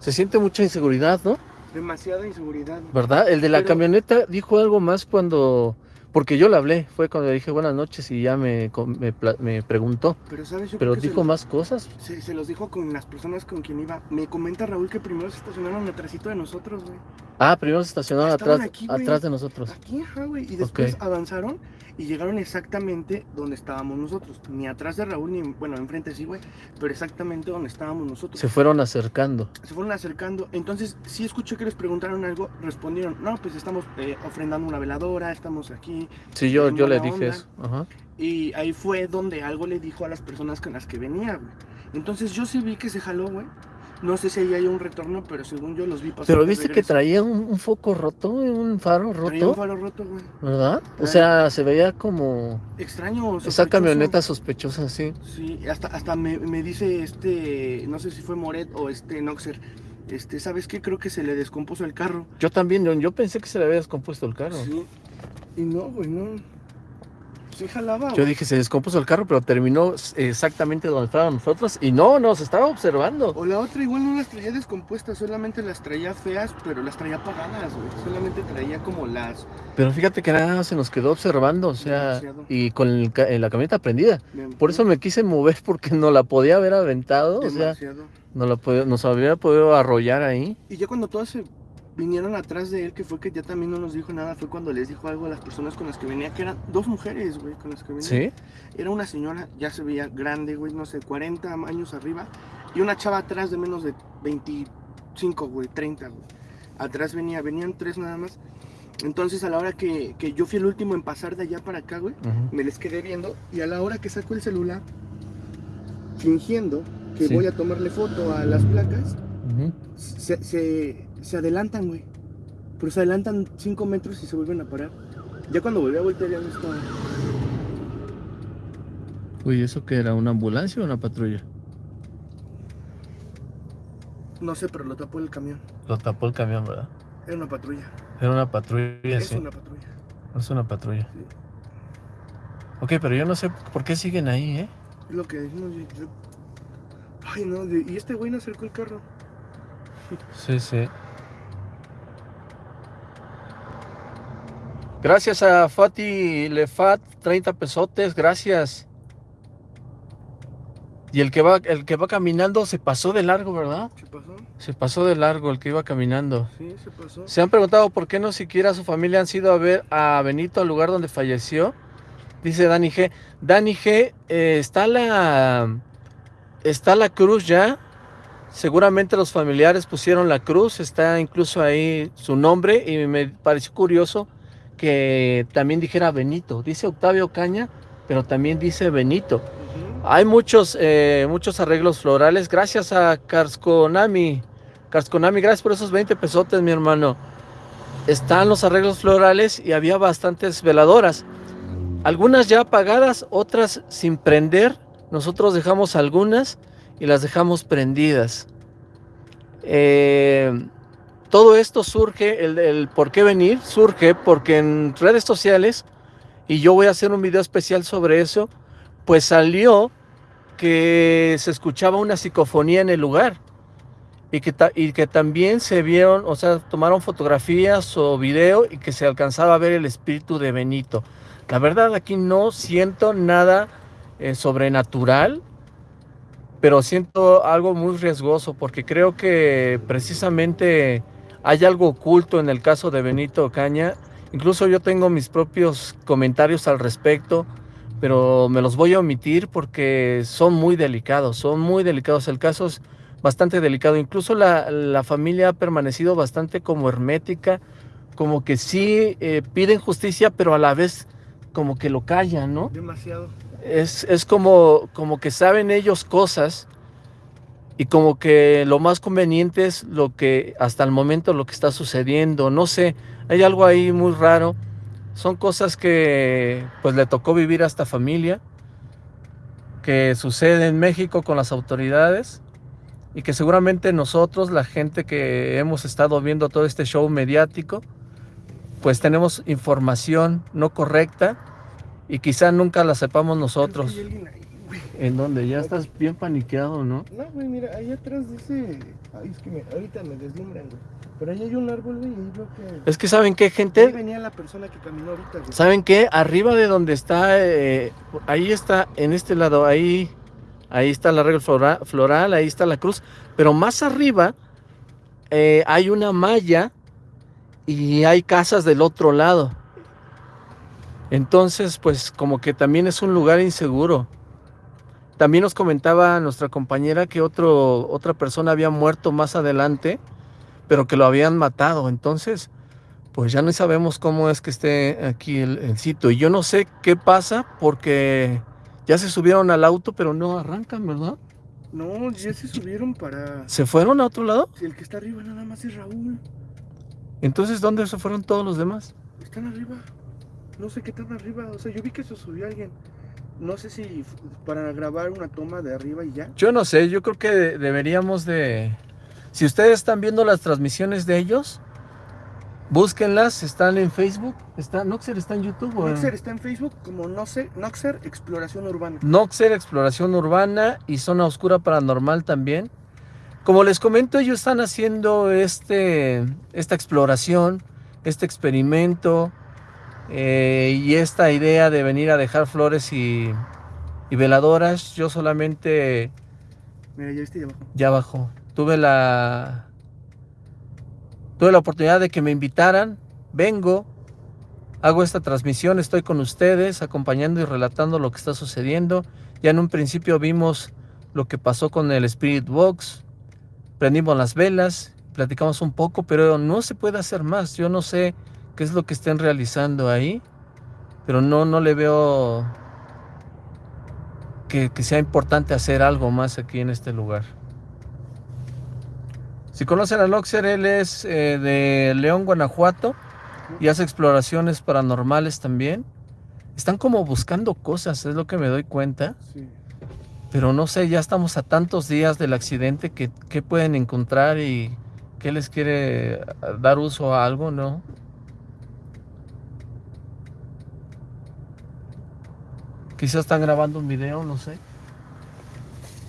Se siente mucha inseguridad, ¿no? Demasiada inseguridad. ¿Verdad? El de la Pero- camioneta dijo algo más cuando, Porque yo le hablé, fue cuando le dije buenas noches y ya me, me, me preguntó. Pero, ¿sabes? Yo Pero dijo los- más cosas. Se, se los dijo con las personas con quien iba. Me comenta Raúl que primero se estacionaron atrásito de nosotros, güey. Ah, primero se estacionaron atrás, aquí, atrás de nosotros. Aquí, ajá, güey. Y después avanzaron y llegaron exactamente donde estábamos nosotros. Ni atrás de Raúl, ni, bueno, enfrente sí, güey. Pero exactamente donde estábamos nosotros. Se fueron acercando. se fueron acercando. Entonces, sí escuché que les preguntaron algo, respondieron, no, pues estamos eh, ofrendando una veladora, estamos aquí. Sí, yo, yo le dije onda. eso. Ajá. Y ahí fue donde algo le dijo a las personas con las que venía, güey. Entonces yo sí vi que se jaló, güey. No sé si ahí hay un retorno, pero según yo los vi pasar. Pero viste que traía un, un foco roto, un faro Traía un roto, faro roto, güey. ¿verdad? O sea, se veía como Extraño. esa sospechoso. camioneta sospechosa, sí. Sí, hasta, hasta me, me dice este, no sé si fue Moret o este Noxer. Este, ¿sabes qué? Creo que se le descompuso el carro. Yo también, yo, yo pensé que se le había descompuesto el carro. Sí. Y no, güey, no. Sí jalaba, Yo dije, se descompuso el carro, pero terminó exactamente donde estábamos nosotros. Y no, nos estaba observando. O la otra igual no las traía descompuestas, solamente las traía feas, pero las traía apagadas, güey. Solamente traía como las... Pero fíjate que nada se nos quedó observando, o sea, Demasiado. y con el ca- eh, la camioneta prendida. Por eso me quise mover, porque no la podía haber aventado, o sea, no la nos habría podido arrollar ahí. Y ya cuando todas se vinieron atrás de él, que fue que ya también no nos dijo nada, fue cuando les dijo algo a las personas con las que venía, que eran dos mujeres, güey, con las que venía. ¿Sí? Era una señora, ya se veía grande, güey, no sé, 40 años arriba, y una chava atrás de menos de 25, güey, 30, güey. Atrás venía, venían tres nada más. Entonces a la hora que, que yo fui el último en pasar de allá para acá, güey, me les quedé viendo, y a la hora que saco el celular, fingiendo que Sí. voy a tomarle foto a las placas, se, se adelantan, güey. Pero se adelantan 5 metros y se vuelven a parar. Ya cuando volví a voltear ya no estaba. Uy, ¿eso qué era? ¿Una ambulancia o una patrulla? No sé, pero lo tapó el camión. Lo tapó el camión, ¿verdad? Era una patrulla. Era una patrulla, Es sí. una patrulla. Es una patrulla. Sí. Ok, pero yo no sé por qué siguen ahí, ¿eh? Es lo que decimos. yo- yo- Ay, no, de- y este güey no acercó el carro. Sí, sí. Gracias a Fati Lefat, 30 pesotes, gracias. Y el que va, el que va caminando se pasó de largo, ¿verdad? ¿Qué pasó? Se pasó de largo el que iba caminando. Sí, se pasó. Se han preguntado por qué no siquiera su familia han sido a ver a Benito al lugar donde falleció. Dice Dani G. Dani G, eh, está la está la cruz ya. Seguramente los familiares pusieron la cruz, está incluso ahí su nombre y me pareció curioso que también dijera Benito. Dice Octavio Caña, pero también dice Benito. Hay muchos, eh, muchos arreglos florales. Gracias a Karskonami. Karskonami, gracias por esos 20 pesotes, mi hermano. Están los arreglos florales y había bastantes veladoras. Algunas ya apagadas, otras sin prender. Nosotros dejamos algunas y las dejamos prendidas. Eh, todo esto surge, el, por qué venir, surge porque en redes sociales, y yo voy a hacer un video especial sobre eso, pues salió que se escuchaba una psicofonía en el lugar y que, y que también se vieron, o sea, tomaron fotografías o video y que se alcanzaba a ver el espíritu de Benito. La verdad aquí no siento nada eh, sobrenatural, pero siento algo muy riesgoso porque creo que precisamente hay algo oculto en el caso de Benito Caña. Incluso yo tengo mis propios comentarios al respecto pero me los voy a omitir porque son muy delicados, son muy delicados. El caso es bastante delicado. Incluso la, la familia ha permanecido bastante como hermética, como que sí eh, piden justicia, pero a la vez como que lo callan, ¿no? Demasiado. Es, es como, como que saben ellos cosas y como que lo más conveniente es lo que hasta el momento lo que está sucediendo. No sé, hay algo ahí muy raro. Son cosas que pues le tocó vivir a esta familia, que sucede en México con las autoridades y que seguramente nosotros, la gente que hemos estado viendo todo este show mediático, pues tenemos información no correcta y quizá nunca la sepamos nosotros. Ahí. ¿En dónde? Ya estás bien paniqueado, ¿no? No, güey, mira, ahí atrás ese. Ay, es que me... ahorita me deslumbran, güey. Pero ahí hay un árbol, güey, y ahí que. Es que ¿saben qué, Ahí gente? venía la persona que caminó ahorita, güey. ¿Saben qué? Arriba de donde está, eh, ahí está, en este lado, ahí, ahí está la regla flora- floral, ahí está la cruz, pero más arriba eh, hay una malla y hay casas del otro lado. Entonces, pues como que también es un lugar inseguro. También nos comentaba nuestra compañera que otro, otra persona había muerto más adelante, pero que lo habían matado. Entonces, pues ya no sabemos cómo es que esté aquí el, el sitio. Y yo no sé qué pasa porque ya se subieron al auto, pero no arrancan, ¿verdad? No, ya se subieron para. ¿Se fueron a otro lado? Si el que está arriba nada más es Raúl. Entonces, ¿dónde se fueron todos los demás? Están arriba. No sé qué tan arriba. O sea, yo vi que se subió alguien. No sé si para grabar una toma de arriba y ya. Yo no sé, yo creo que de- deberíamos de... Si ustedes están viendo las transmisiones de ellos, búsquenlas, están en Facebook, está, Noxer está en YouTube. o Noxer está en Facebook como no sé, Noxer Exploración Urbana. Noxer Exploración Urbana y Zona Oscura Paranormal también. Como les comento, ellos están haciendo este, esta exploración, este experimento eh, y esta idea de venir a dejar flores y, y veladoras. Yo solamente Mira, ya viste ahí abajo. ya abajo. Tuve la tuve la oportunidad de que me invitaran. Vengo, hago esta transmisión, estoy con ustedes acompañando y relatando lo que está sucediendo. Ya en un principio vimos lo que pasó con el Spirit Box. Prendimos las velas, platicamos un poco, pero no se puede hacer más. Yo no sé qué es lo que estén realizando ahí, pero no no le veo que, que sea importante hacer algo más aquí en este lugar. Si conocen a Loxer, él es eh, de León, Guanajuato y hace exploraciones paranormales también. Están como buscando cosas, es lo que me doy cuenta. Sí. Pero no sé, ya estamos a tantos días del accidente que qué pueden encontrar y qué les quiere dar uso a algo, ¿no? Quizás están grabando un video, no sé.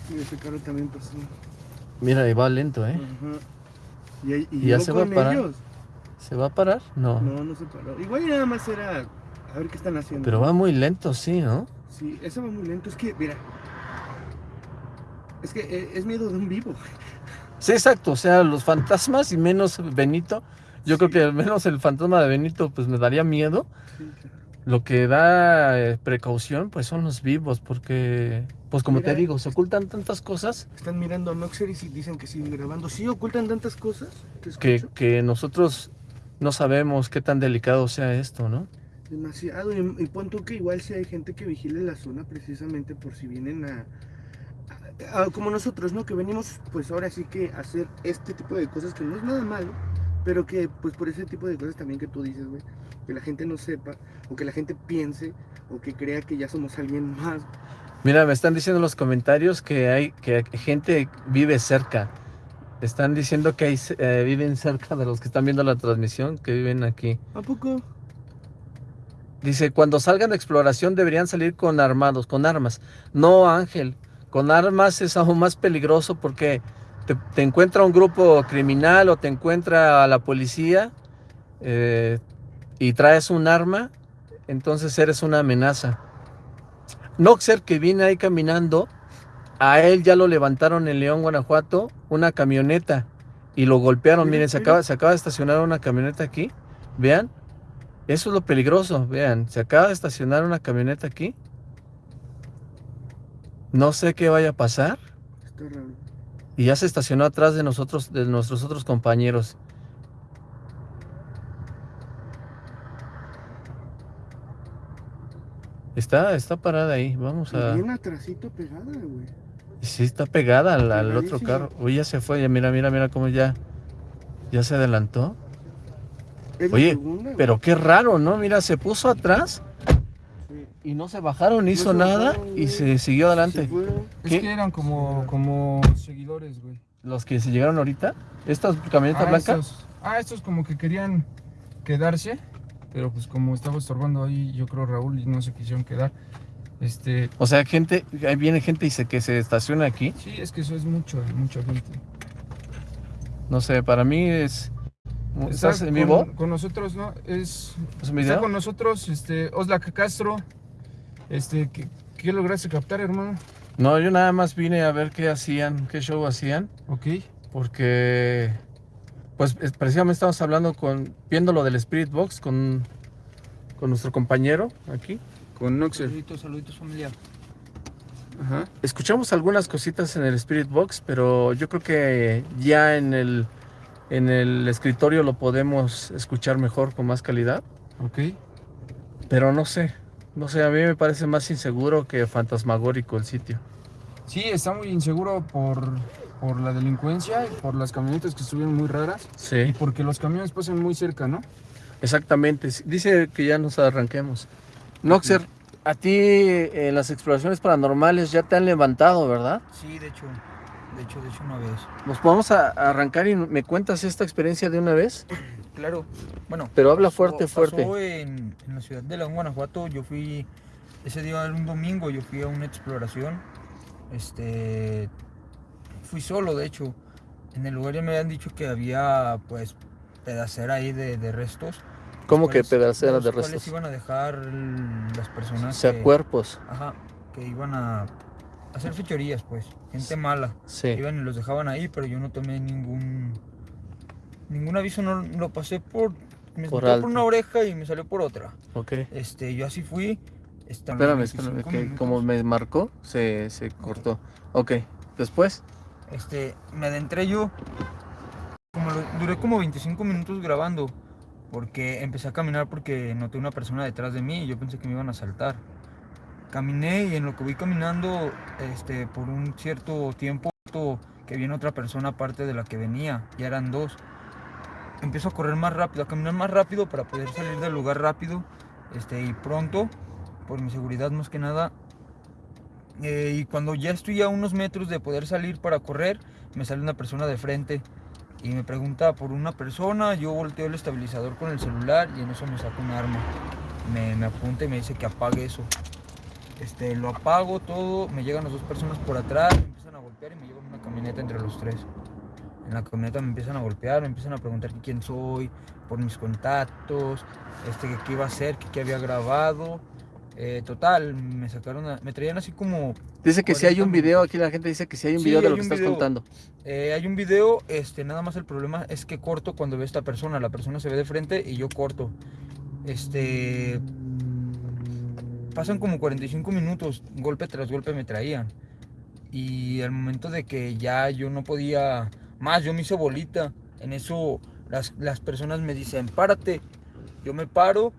Y ese carro también pasó. Mira, ahí va lento, ¿eh? Ajá. Y, ahí- y ¿Y ya se va a parar? ellos. ¿Se va a parar? No. No, no se paró. Igual y nada más era a ver qué están haciendo. Pero va muy lento, sí, ¿no? Sí, eso va muy lento. Es que, mira. Es que eh, es miedo de un vivo. Sí, exacto. O sea, los fantasmas y menos Benito. Yo creo que al menos el fantasma de Benito pues me daría miedo. Sí, claro. Lo que da eh, precaución pues son los vivos porque pues como te digo, se ocultan tantas cosas Están mirando a Noxer y dicen que siguen grabando. Sí, ocultan tantas cosas. ¿Te que, que nosotros no sabemos qué tan delicado sea esto, ¿no? Demasiado. Y, y pon tú que igual si hay gente que vigile la zona precisamente por si vienen a, a- a- como nosotros, ¿no? Que venimos pues ahora sí que a hacer este tipo de cosas que no es nada malo, pero que pues por ese tipo de cosas también que tú dices, güey, que la gente no sepa o que la gente piense o que crea que ya somos alguien más. Mira, me están diciendo en los comentarios que hay que gente vive cerca. Están diciendo que hay, eh, viven cerca de los que están viendo la transmisión, que viven aquí. ¿A poco? Dice, cuando salgan de exploración deberían salir con armados, con armas. No, Ángel, con armas es aún más peligroso porque te, te encuentra un grupo criminal o te encuentra a la policía eh, y traes un arma, entonces eres una amenaza. Noxer, que viene ahí caminando, a él ya lo levantaron en León, Guanajuato, una camioneta y lo golpearon. Miren, se acaba, se acaba de estacionar una camioneta aquí. Vean, eso es lo peligroso. Vean, se acaba de estacionar una camioneta aquí. No sé qué vaya a pasar. Está raro. Y ya se estacionó atrás de nosotros, de nuestros otros compañeros. Está, está parada ahí. Vamos a. bien atrasito pegada, güey. Sí, está pegada al, al otro carro. Uy, ya se fue. Ya mira, mira, mira cómo ya. Ya se adelantó. Oye, segunda. Pero qué raro, ¿no? Mira, se puso atrás. Y no se bajaron, No hizo se nada bajaron, y se siguió adelante. Es que eran como, como seguidores, güey. Los que se llegaron ahorita, esta camioneta Ah, blanca. estos, ah, estos como que querían quedarse, pero pues como estaba estorbando ahí, yo creo Raúl, y no se quisieron quedar. Este, O sea, gente, ahí viene gente y se que se estaciona aquí. sí, es que eso es mucho, mucha gente. No sé, para mí es. Está ¿Estás en con- vivo? Con nosotros, ¿no? Es, ¿Es un está con nosotros, este, Oslac Castro. Este, ¿qué, qué lograste captar, hermano? No, yo nada más vine a ver qué hacían, qué show hacían, Ok. porque. Pues es- precisamente estamos hablando con. Viendo lo del Spirit Box con. Con nuestro compañero aquí. Con Noxer. Saluditos, saluditos familia. Ajá. Escuchamos algunas cositas en el Spirit Box, pero yo creo que ya en el. En el escritorio lo podemos escuchar mejor, con más calidad. Ok. Pero no sé. No sé, a mí me parece más inseguro que fantasmagórico el sitio. Sí, está muy inseguro por, por la delincuencia y por las camionetas que estuvieron muy raras. Y Sí, porque los camiones pasan muy cerca, ¿no? exactamente. Dice que ya nos arranquemos. Noxer, a ti eh, las exploraciones paranormales ya te han levantado, ¿verdad? Sí, de hecho, de hecho, de hecho una vez. Nos podemos a- arrancar y me cuentas esta experiencia de una vez. Claro, bueno. Pero habla pasó- fuerte, fuerte. Pasó en, en la ciudad de León, Guanajuato. Yo fui, ese día era un domingo, yo fui a una exploración. Este, fui solo, de hecho. En el lugar ya me habían dicho que había, pues, pedacera ahí de, de restos. ¿Cómo que pedacera de restos? iban a dejar las O personas sea, que, cuerpos. ajá, que iban a hacer fechorías, pues, gente mala. Sí. Iban y los dejaban ahí, pero yo no tomé ningún ningún aviso, no lo pasé por me Por por una oreja y me salió por otra. Ok. Este, yo así fui. Espérame, 25 espérame, que minutos. como me marcó, se, se cortó. Ok, después. Este, me adentré yo. Como lo- duré como 25 minutos grabando. Porque empecé a caminar porque noté una persona detrás de mí y yo pensé que me iban a saltar. Caminé y en lo que voy caminando, este, por un cierto tiempo, que viene otra persona aparte de la que venía. Ya eran dos. Empiezo a correr más rápido, a caminar más rápido para poder salir del lugar rápido. Este, y pronto, por mi seguridad más que nada, eh, y cuando ya estoy a unos metros de poder salir para correr, me sale una persona de frente y me pregunta por una persona. Yo volteo el estabilizador con el celular y en eso me saca un arma. Me, apunta y me dice que apague eso. Este, lo apago todo, me llegan las dos personas por atrás, me empiezan a golpear y me llevan una camioneta entre los tres. En la camioneta me empiezan a golpear, me empiezan a preguntar quién soy, por mis contactos, este, qué iba a hacer, qué había grabado. Eh, total, me sacaron, a- me traían así como Dice que si hay un 40 video, aquí la gente dice que si hay un Sí, video de lo que estás video. contando. Eh, hay un video, este, nada más el problema es que corto cuando veo a esta persona. La persona se ve de frente y yo corto. Este. Pasan como 45 minutos, golpe tras golpe me traían. Y al momento de que ya yo no podía más, yo me hice bolita. En eso las, las personas me dicen, párate. Yo me paro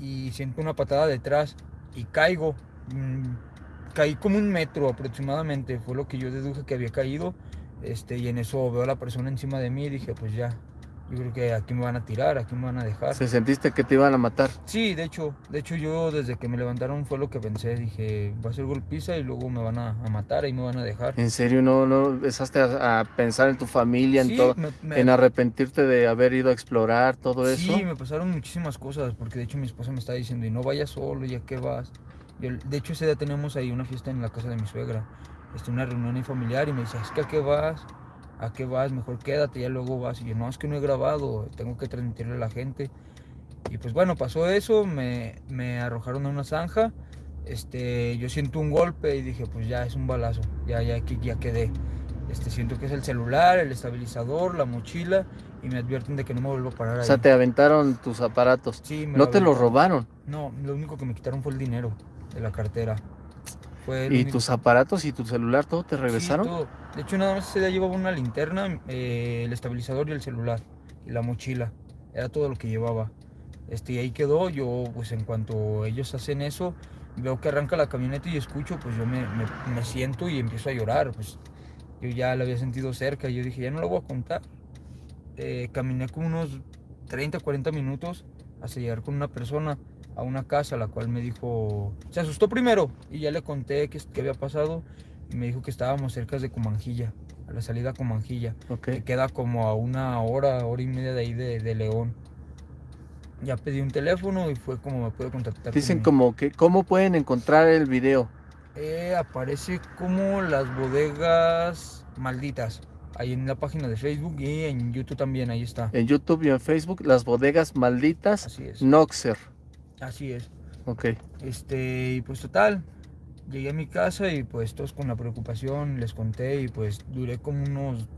y siento una patada detrás y caigo. Mm, caí como un metro aproximadamente, fue lo que yo deduje que había caído. Este, y en eso veo a la persona encima de mí y dije, pues ya, yo creo que aquí me van a tirar, aquí me van a dejar. Se sentiste que te iban a matar. Sí, de hecho, de hecho yo desde que me levantaron fue lo que pensé, dije, va a ser golpiza y luego me van a, a matar, ahí me van a dejar. En serio, no, no empezaste a, a pensar en tu familia, en Sí, todo, me- me- en arrepentirte de haber ido a explorar todo eso. Sí, me pasaron muchísimas cosas, porque de hecho mi esposa me está diciendo, y no vayas solo, ¿ya qué vas? Yo, de hecho ese día teníamos ahí una fiesta en la casa de mi suegra, este, una reunión familiar, y me dice, es que a qué vas, a qué vas, mejor quédate, ya luego vas. Y yo, no, es que no he grabado, tengo que transmitirle a la gente. Y pues bueno, pasó eso, me, me arrojaron a una zanja, este, yo siento un golpe y dije, pues ya es un balazo, ya, ya, ya quedé. Este, siento que es el celular, el estabilizador, la mochila, y me advierten de que no me vuelvo a parar O ahí. sea, te aventaron tus aparatos. Sí, me No te lo aventaron. robaron. No, lo único que me quitaron fue el dinero de la cartera. Fue lo Y único- tus aparatos y tu celular, todo te Sí, regresaron. todo. De hecho, nada más ese día llevaba una linterna, eh, el estabilizador y el celular. Y la mochila. Era todo lo que llevaba. Este, y ahí quedó. Yo, pues en cuanto ellos hacen eso, veo que arranca la camioneta y escucho, pues yo me, me- me siento y empiezo a llorar. Pues yo ya la había sentido cerca y yo dije, ya no lo voy a contar. Eh, caminé como unos 30, 40 minutos hasta llegar con una persona a una casa, la cual me dijo, se asustó primero y ya le conté qué qué había pasado y me dijo que estábamos cerca de Comanjilla, a la salida a Comanjilla, Ok. que queda como a una hora, hora y media de ahí de, de León. ya pedí un teléfono y fue como me pude contactar. Dicen con- como que, ¿cómo pueden encontrar el video? Eh, aparece como las bodegas malditas. Ahí en la página de Facebook y en YouTube también, ahí está. En YouTube y en Facebook, las bodegas malditas Así es. Noxer. Así es. Ok. Este, y pues total, llegué a mi casa y pues todos con la preocupación les conté y pues duré como unos,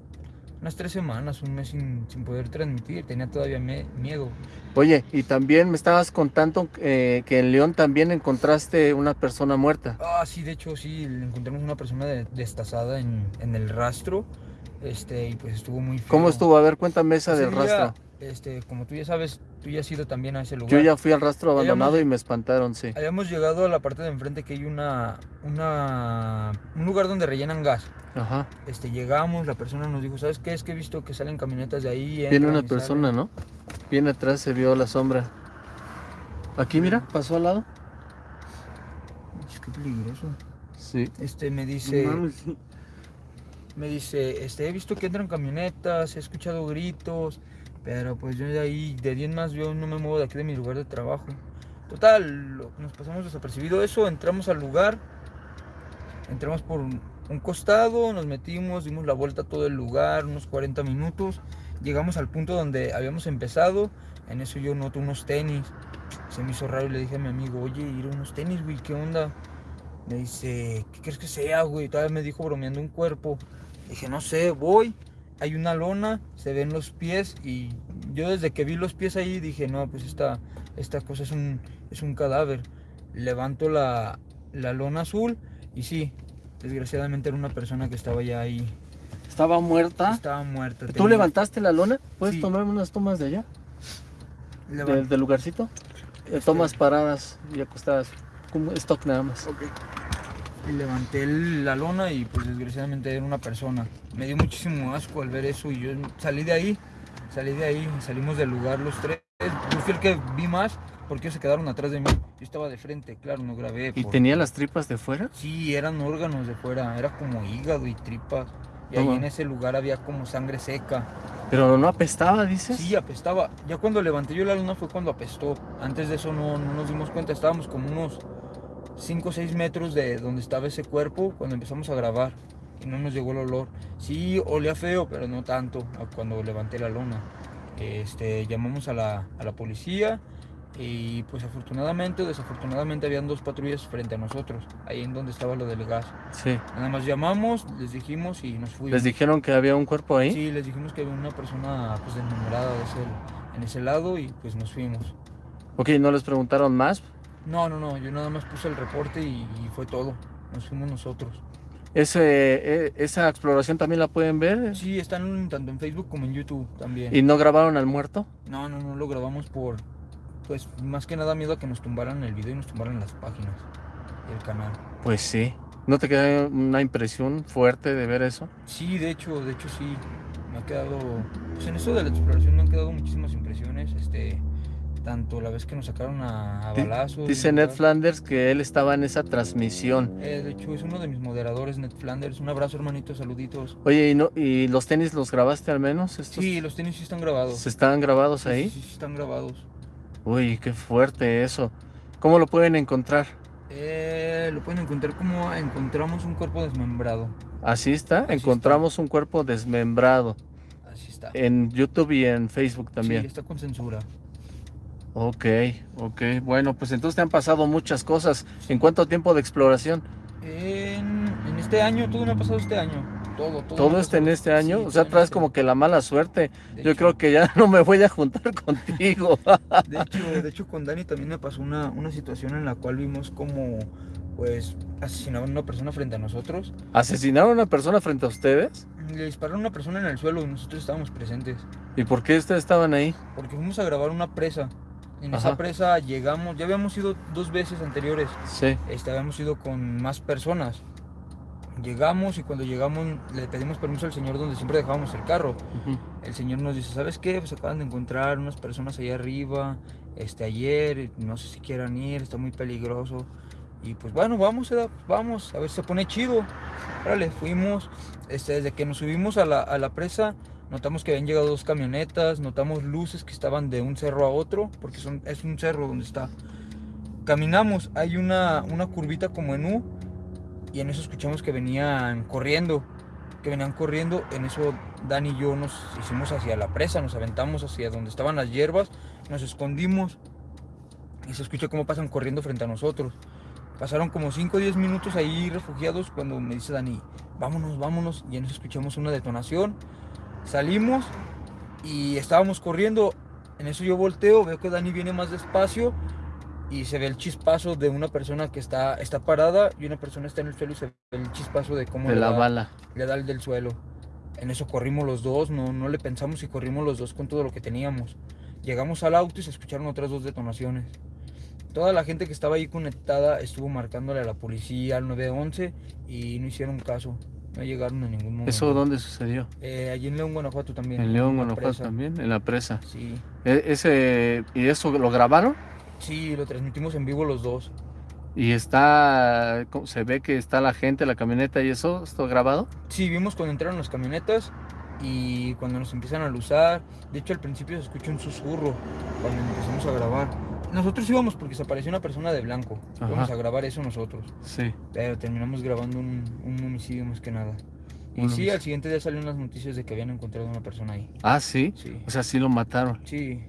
unas tres semanas, un mes sin, sin poder transmitir, tenía todavía me- miedo. Oye, y también me estabas contando eh, que en León también encontraste una persona muerta. Ah, sí, de hecho sí, encontramos una persona de- destazada en, en el rastro, este, y pues estuvo muy feo. ¿Cómo estuvo? A ver, cuéntame esa Ese del día, rastro. Este, como tú ya sabes, tú ya has ido también a ese lugar. Yo ya fui al rastro Habíamos- abandonado y me espantaron, sí. Habíamos llegado a la parte de enfrente que hay una, una, un lugar donde rellenan gas. Ajá. Este, llegamos, la persona nos dijo, ¿sabes qué? Es que he visto que salen camionetas de ahí. Viene una persona, salen". ¿no? Viene atrás, se vio la sombra. Aquí, mira, pasó al lado. Es que peligroso. Sí. Este, me dice, me dice, este, he visto que entran camionetas, he escuchado gritos, pero pues yo de ahí, de 10 más, yo no me muevo de aquí de mi lugar de trabajo. Total, nos pasamos desapercibido eso, entramos al lugar, entramos por un, un costado, nos metimos, dimos la vuelta a todo el lugar, unos 40 minutos, llegamos al punto donde habíamos empezado, en eso yo noto unos tenis, se me hizo raro y le dije a mi amigo, oye, ir a unos tenis, güey, ¿qué onda? Me dice, ¿qué crees que sea, güey? Todavía me dijo bromeando un cuerpo. Dije, no sé, voy. Hay una lona, se ven los pies y yo desde que vi los pies ahí dije, no, pues esta, esta cosa es un, es un cadáver. Levanto la, la lona azul y sí, desgraciadamente era una persona que estaba ya ahí. Estaba muerta. Estaba muerta. ¿Tú tenía- levantaste la lona? ¿Puedes Sí. tomarme unas tomas de allá? Del, del lugarcito. Eh, Tomas paradas y acostadas. Como stock nada más. Levanté la lona y pues desgraciadamente era una persona. Me dio muchísimo asco al ver eso y yo salí de ahí, salí de ahí, salimos del lugar los tres. Yo fui el que vi más porque ellos se quedaron atrás de mí. Yo estaba de frente, claro, no grabé. ¿Y por- tenía las tripas de fuera? Sí, eran órganos de fuera, era como hígado y tripas. Y ahí en ese lugar había como sangre seca. Pero no apestaba, dices. Sí, apestaba. Ya cuando levanté yo la luna fue cuando apestó. Antes de eso no, no nos dimos cuenta. Estábamos como unos 5 o 6 metros de donde estaba ese cuerpo cuando empezamos a grabar. Y no nos llegó el olor. Sí, olía feo, pero no tanto cuando levanté la lona. Este, llamamos a la, a la policía y pues afortunadamente o desafortunadamente habían dos patrullas frente a nosotros, ahí en donde estaba lo del gas. Sí. Nada más llamamos, les dijimos y nos fuimos. ¿Les dijeron que había un cuerpo ahí? Sí, les dijimos que había una persona pues desmembrada de ese- en ese lado y pues nos fuimos. Ok, ¿no les preguntaron más? No, no, no, yo nada más puse el reporte y, y fue todo. Nos fuimos nosotros. Ese, eh, ¿Esa exploración también la pueden ver? Sí, están tanto en Facebook como en YouTube también. ¿Y no grabaron al muerto? No, no, no lo grabamos por, pues más que nada miedo a que nos tumbaran el video y nos tumbaran las páginas del canal. Pues sí. ¿No te queda una impresión fuerte de ver eso? Sí, de hecho, de hecho sí. Me ha quedado, pues en eso de la exploración me han quedado muchísimas impresiones. Este, tanto la vez que nos sacaron a, balazos. Dice. Ned Flanders que él estaba en esa transmisión. Eh, de hecho, es uno de mis moderadores, Ned Flanders. Un abrazo, hermanito, saluditos. Oye, ¿y, no, ¿y los tenis los grabaste al menos? ¿Estos Sí, los tenis sí están grabados. ¿Se estaban grabados Sí, ahí? Sí, sí, están grabados. Uy, qué fuerte eso. ¿Cómo lo pueden encontrar? Eh, lo pueden encontrar como encontramos un cuerpo desmembrado. Así está. Encontramos un cuerpo desmembrado Así está. en YouTube y en Facebook Sí, también. está con censura. Ok, ok. Bueno, pues entonces te han pasado muchas cosas. ¿En cuánto tiempo de exploración? En, en este año, todo me ha pasado este año. Todo, todo. ¿Todo ha este en este año? Sí, o sea, traes este como que la mala suerte. De Yo hecho- creo que ya no me voy a juntar contigo. De hecho, de hecho, con Dani también me pasó una, una situación en la cual vimos como, pues, asesinaban a una persona frente a nosotros. ¿Asesinaron a una persona frente a ustedes? Le dispararon a una persona en el suelo y nosotros estábamos presentes. ¿Y por qué ustedes estaban ahí? Porque fuimos a grabar una presa. En Ajá. esa presa llegamos, ya habíamos ido dos veces anteriores. Sí. Este, habíamos ido con más personas. Llegamos y cuando llegamos le pedimos permiso al señor donde siempre dejábamos el carro. Ujú. El señor nos dice, ¿sabes qué? Pues acaban de encontrar unas personas allá arriba, este, ayer, no sé si quieran ir, está muy peligroso. Y pues bueno, vamos, vamos, a ver si se pone chido. Órale, fuimos, este, desde que nos subimos a la, a la presa, Notamos que habían llegado dos camionetas, notamos luces que estaban de un cerro a otro, porque son, es un cerro donde está. Caminamos, hay una, una curvita como en U, y en eso escuchamos que venían corriendo, que venían corriendo. En eso Dan y yo nos hicimos hacia la presa, nos aventamos hacia donde estaban las hierbas, nos escondimos y se escucha cómo pasan corriendo frente a nosotros. Pasaron como 5 o 10 minutos ahí refugiados cuando me dice Dani, vámonos, vámonos. Y en eso escuchamos una detonación. Salimos y estábamos corriendo. En eso yo volteo, veo que Dani viene más despacio y se ve el chispazo de una persona que está, está parada y una persona está en el suelo y se ve el chispazo de cómo De le, la da, bala. le da el del suelo. En eso corrimos los dos, no, no le pensamos y corrimos los dos con todo lo que teníamos. Llegamos al auto y se escucharon otras dos detonaciones. Toda la gente que estaba ahí conectada estuvo marcándole a la policía, al 911 y no hicieron caso. No llegaron en ningún momento. ¿Eso dónde sucedió? Eh, allí en León, Guanajuato también. En León, Guanajuato presa. también, en la presa. Sí. E- ese, ¿Y eso lo grabaron? Sí, lo transmitimos en vivo los dos. Y está, ¿cómo se ve que está la gente, la camioneta y eso, ¿está grabado? Sí, vimos cuando entraron las camionetas y cuando nos empiezan a luzar. De hecho, al principio se escucha un susurro cuando empezamos a grabar. Nosotros íbamos porque se apareció una persona de blanco. Ajá. Íbamos a grabar eso nosotros. Sí. Pero terminamos grabando un, un homicidio más que nada. Y Un sí, al siguiente día salieron las noticias de que habían encontrado una persona ahí. Ah, sí. Sí, O sea, sí lo mataron. sí,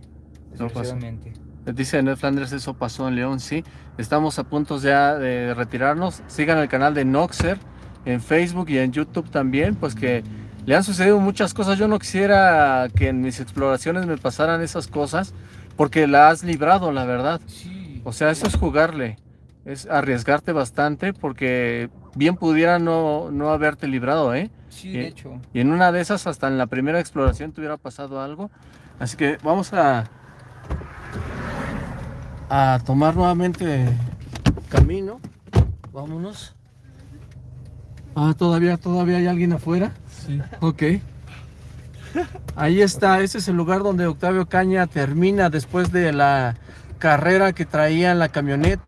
No desgraciadamente. Dice Ned Flanders, eso pasó en León, sí. Estamos a punto ya de retirarnos. Sigan el canal de Noxer en Facebook y en YouTube también, pues que le han sucedido muchas cosas. Yo no quisiera que en mis exploraciones me pasaran esas cosas, porque la has librado, la verdad. Sí. O sea, eso es jugarle, es arriesgarte bastante, porque bien pudiera no, no haberte librado, ¿eh? Sí, y- de hecho. Y en una de esas, hasta en la primera exploración, te hubiera pasado algo. Así que vamos a, a tomar nuevamente camino. Vámonos. Ah, todavía, todavía hay alguien afuera. Sí. Ok. Ahí está, ese es el lugar donde Octavio Caña termina después de la carrera que traía en la camioneta.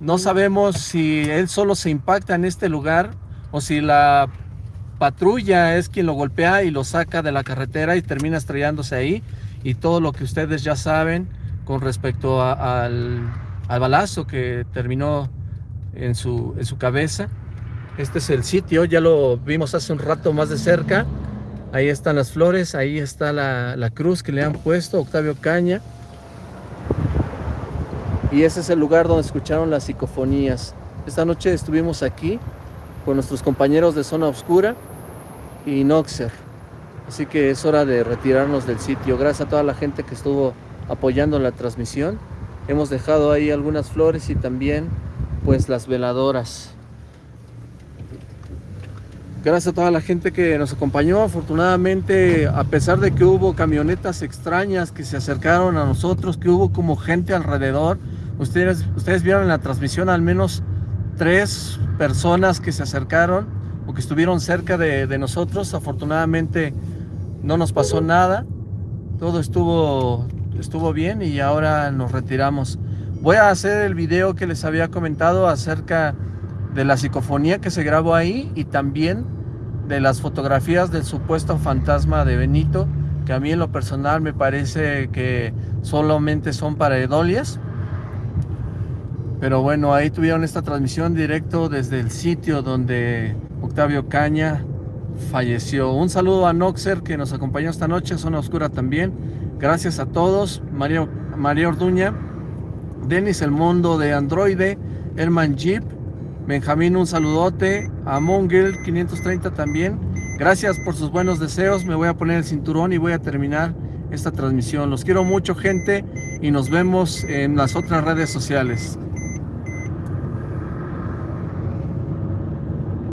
No sabemos si él solo se impacta en este lugar o si la patrulla es quien lo golpea y lo saca de la carretera y termina estrellándose ahí. Y todo lo que ustedes ya saben con respecto al, al balazo que terminó en su, en su cabeza. Este es el sitio, ya lo vimos hace un rato más de cerca. Ahí están las flores, ahí está la, cruz que le han puesto, Octavio Caña. Y ese es el lugar donde escucharon las psicofonías. Esta noche estuvimos aquí con nuestros compañeros de Zona Oscura y Noxer. Así que es hora de retirarnos del sitio. Gracias a toda la gente que estuvo apoyando la transmisión. Hemos dejado ahí algunas flores y también pues las veladoras. Gracias a toda la gente que nos acompañó. Afortunadamente, a pesar de que hubo camionetas extrañas que se acercaron a nosotros, que hubo como gente alrededor, ustedes, ustedes vieron en la transmisión al menos tres personas que se acercaron o que estuvieron cerca de, nosotros. Afortunadamente no nos pasó nada. Todo estuvo, estuvo bien y ahora nos retiramos. Voy a hacer el video que les había comentado acerca de la psicofonía que se grabó ahí y también de las fotografías del supuesto fantasma de Benito, que a mí en lo personal me parece que solamente son paredolias. Pero bueno, ahí tuvieron esta transmisión directo desde el sitio donde Octavio Caña falleció. Un saludo a Noxer que nos acompañó esta noche, Zona Oscura también. Gracias a todos. María, María Orduña, Denis El Mundo de Androide, Herman Jeep, Benjamín un saludote, a Mongel 530 también. Gracias por sus buenos deseos. Me voy a poner el cinturón y voy a terminar esta transmisión. Los quiero mucho gente y nos vemos en las otras redes sociales.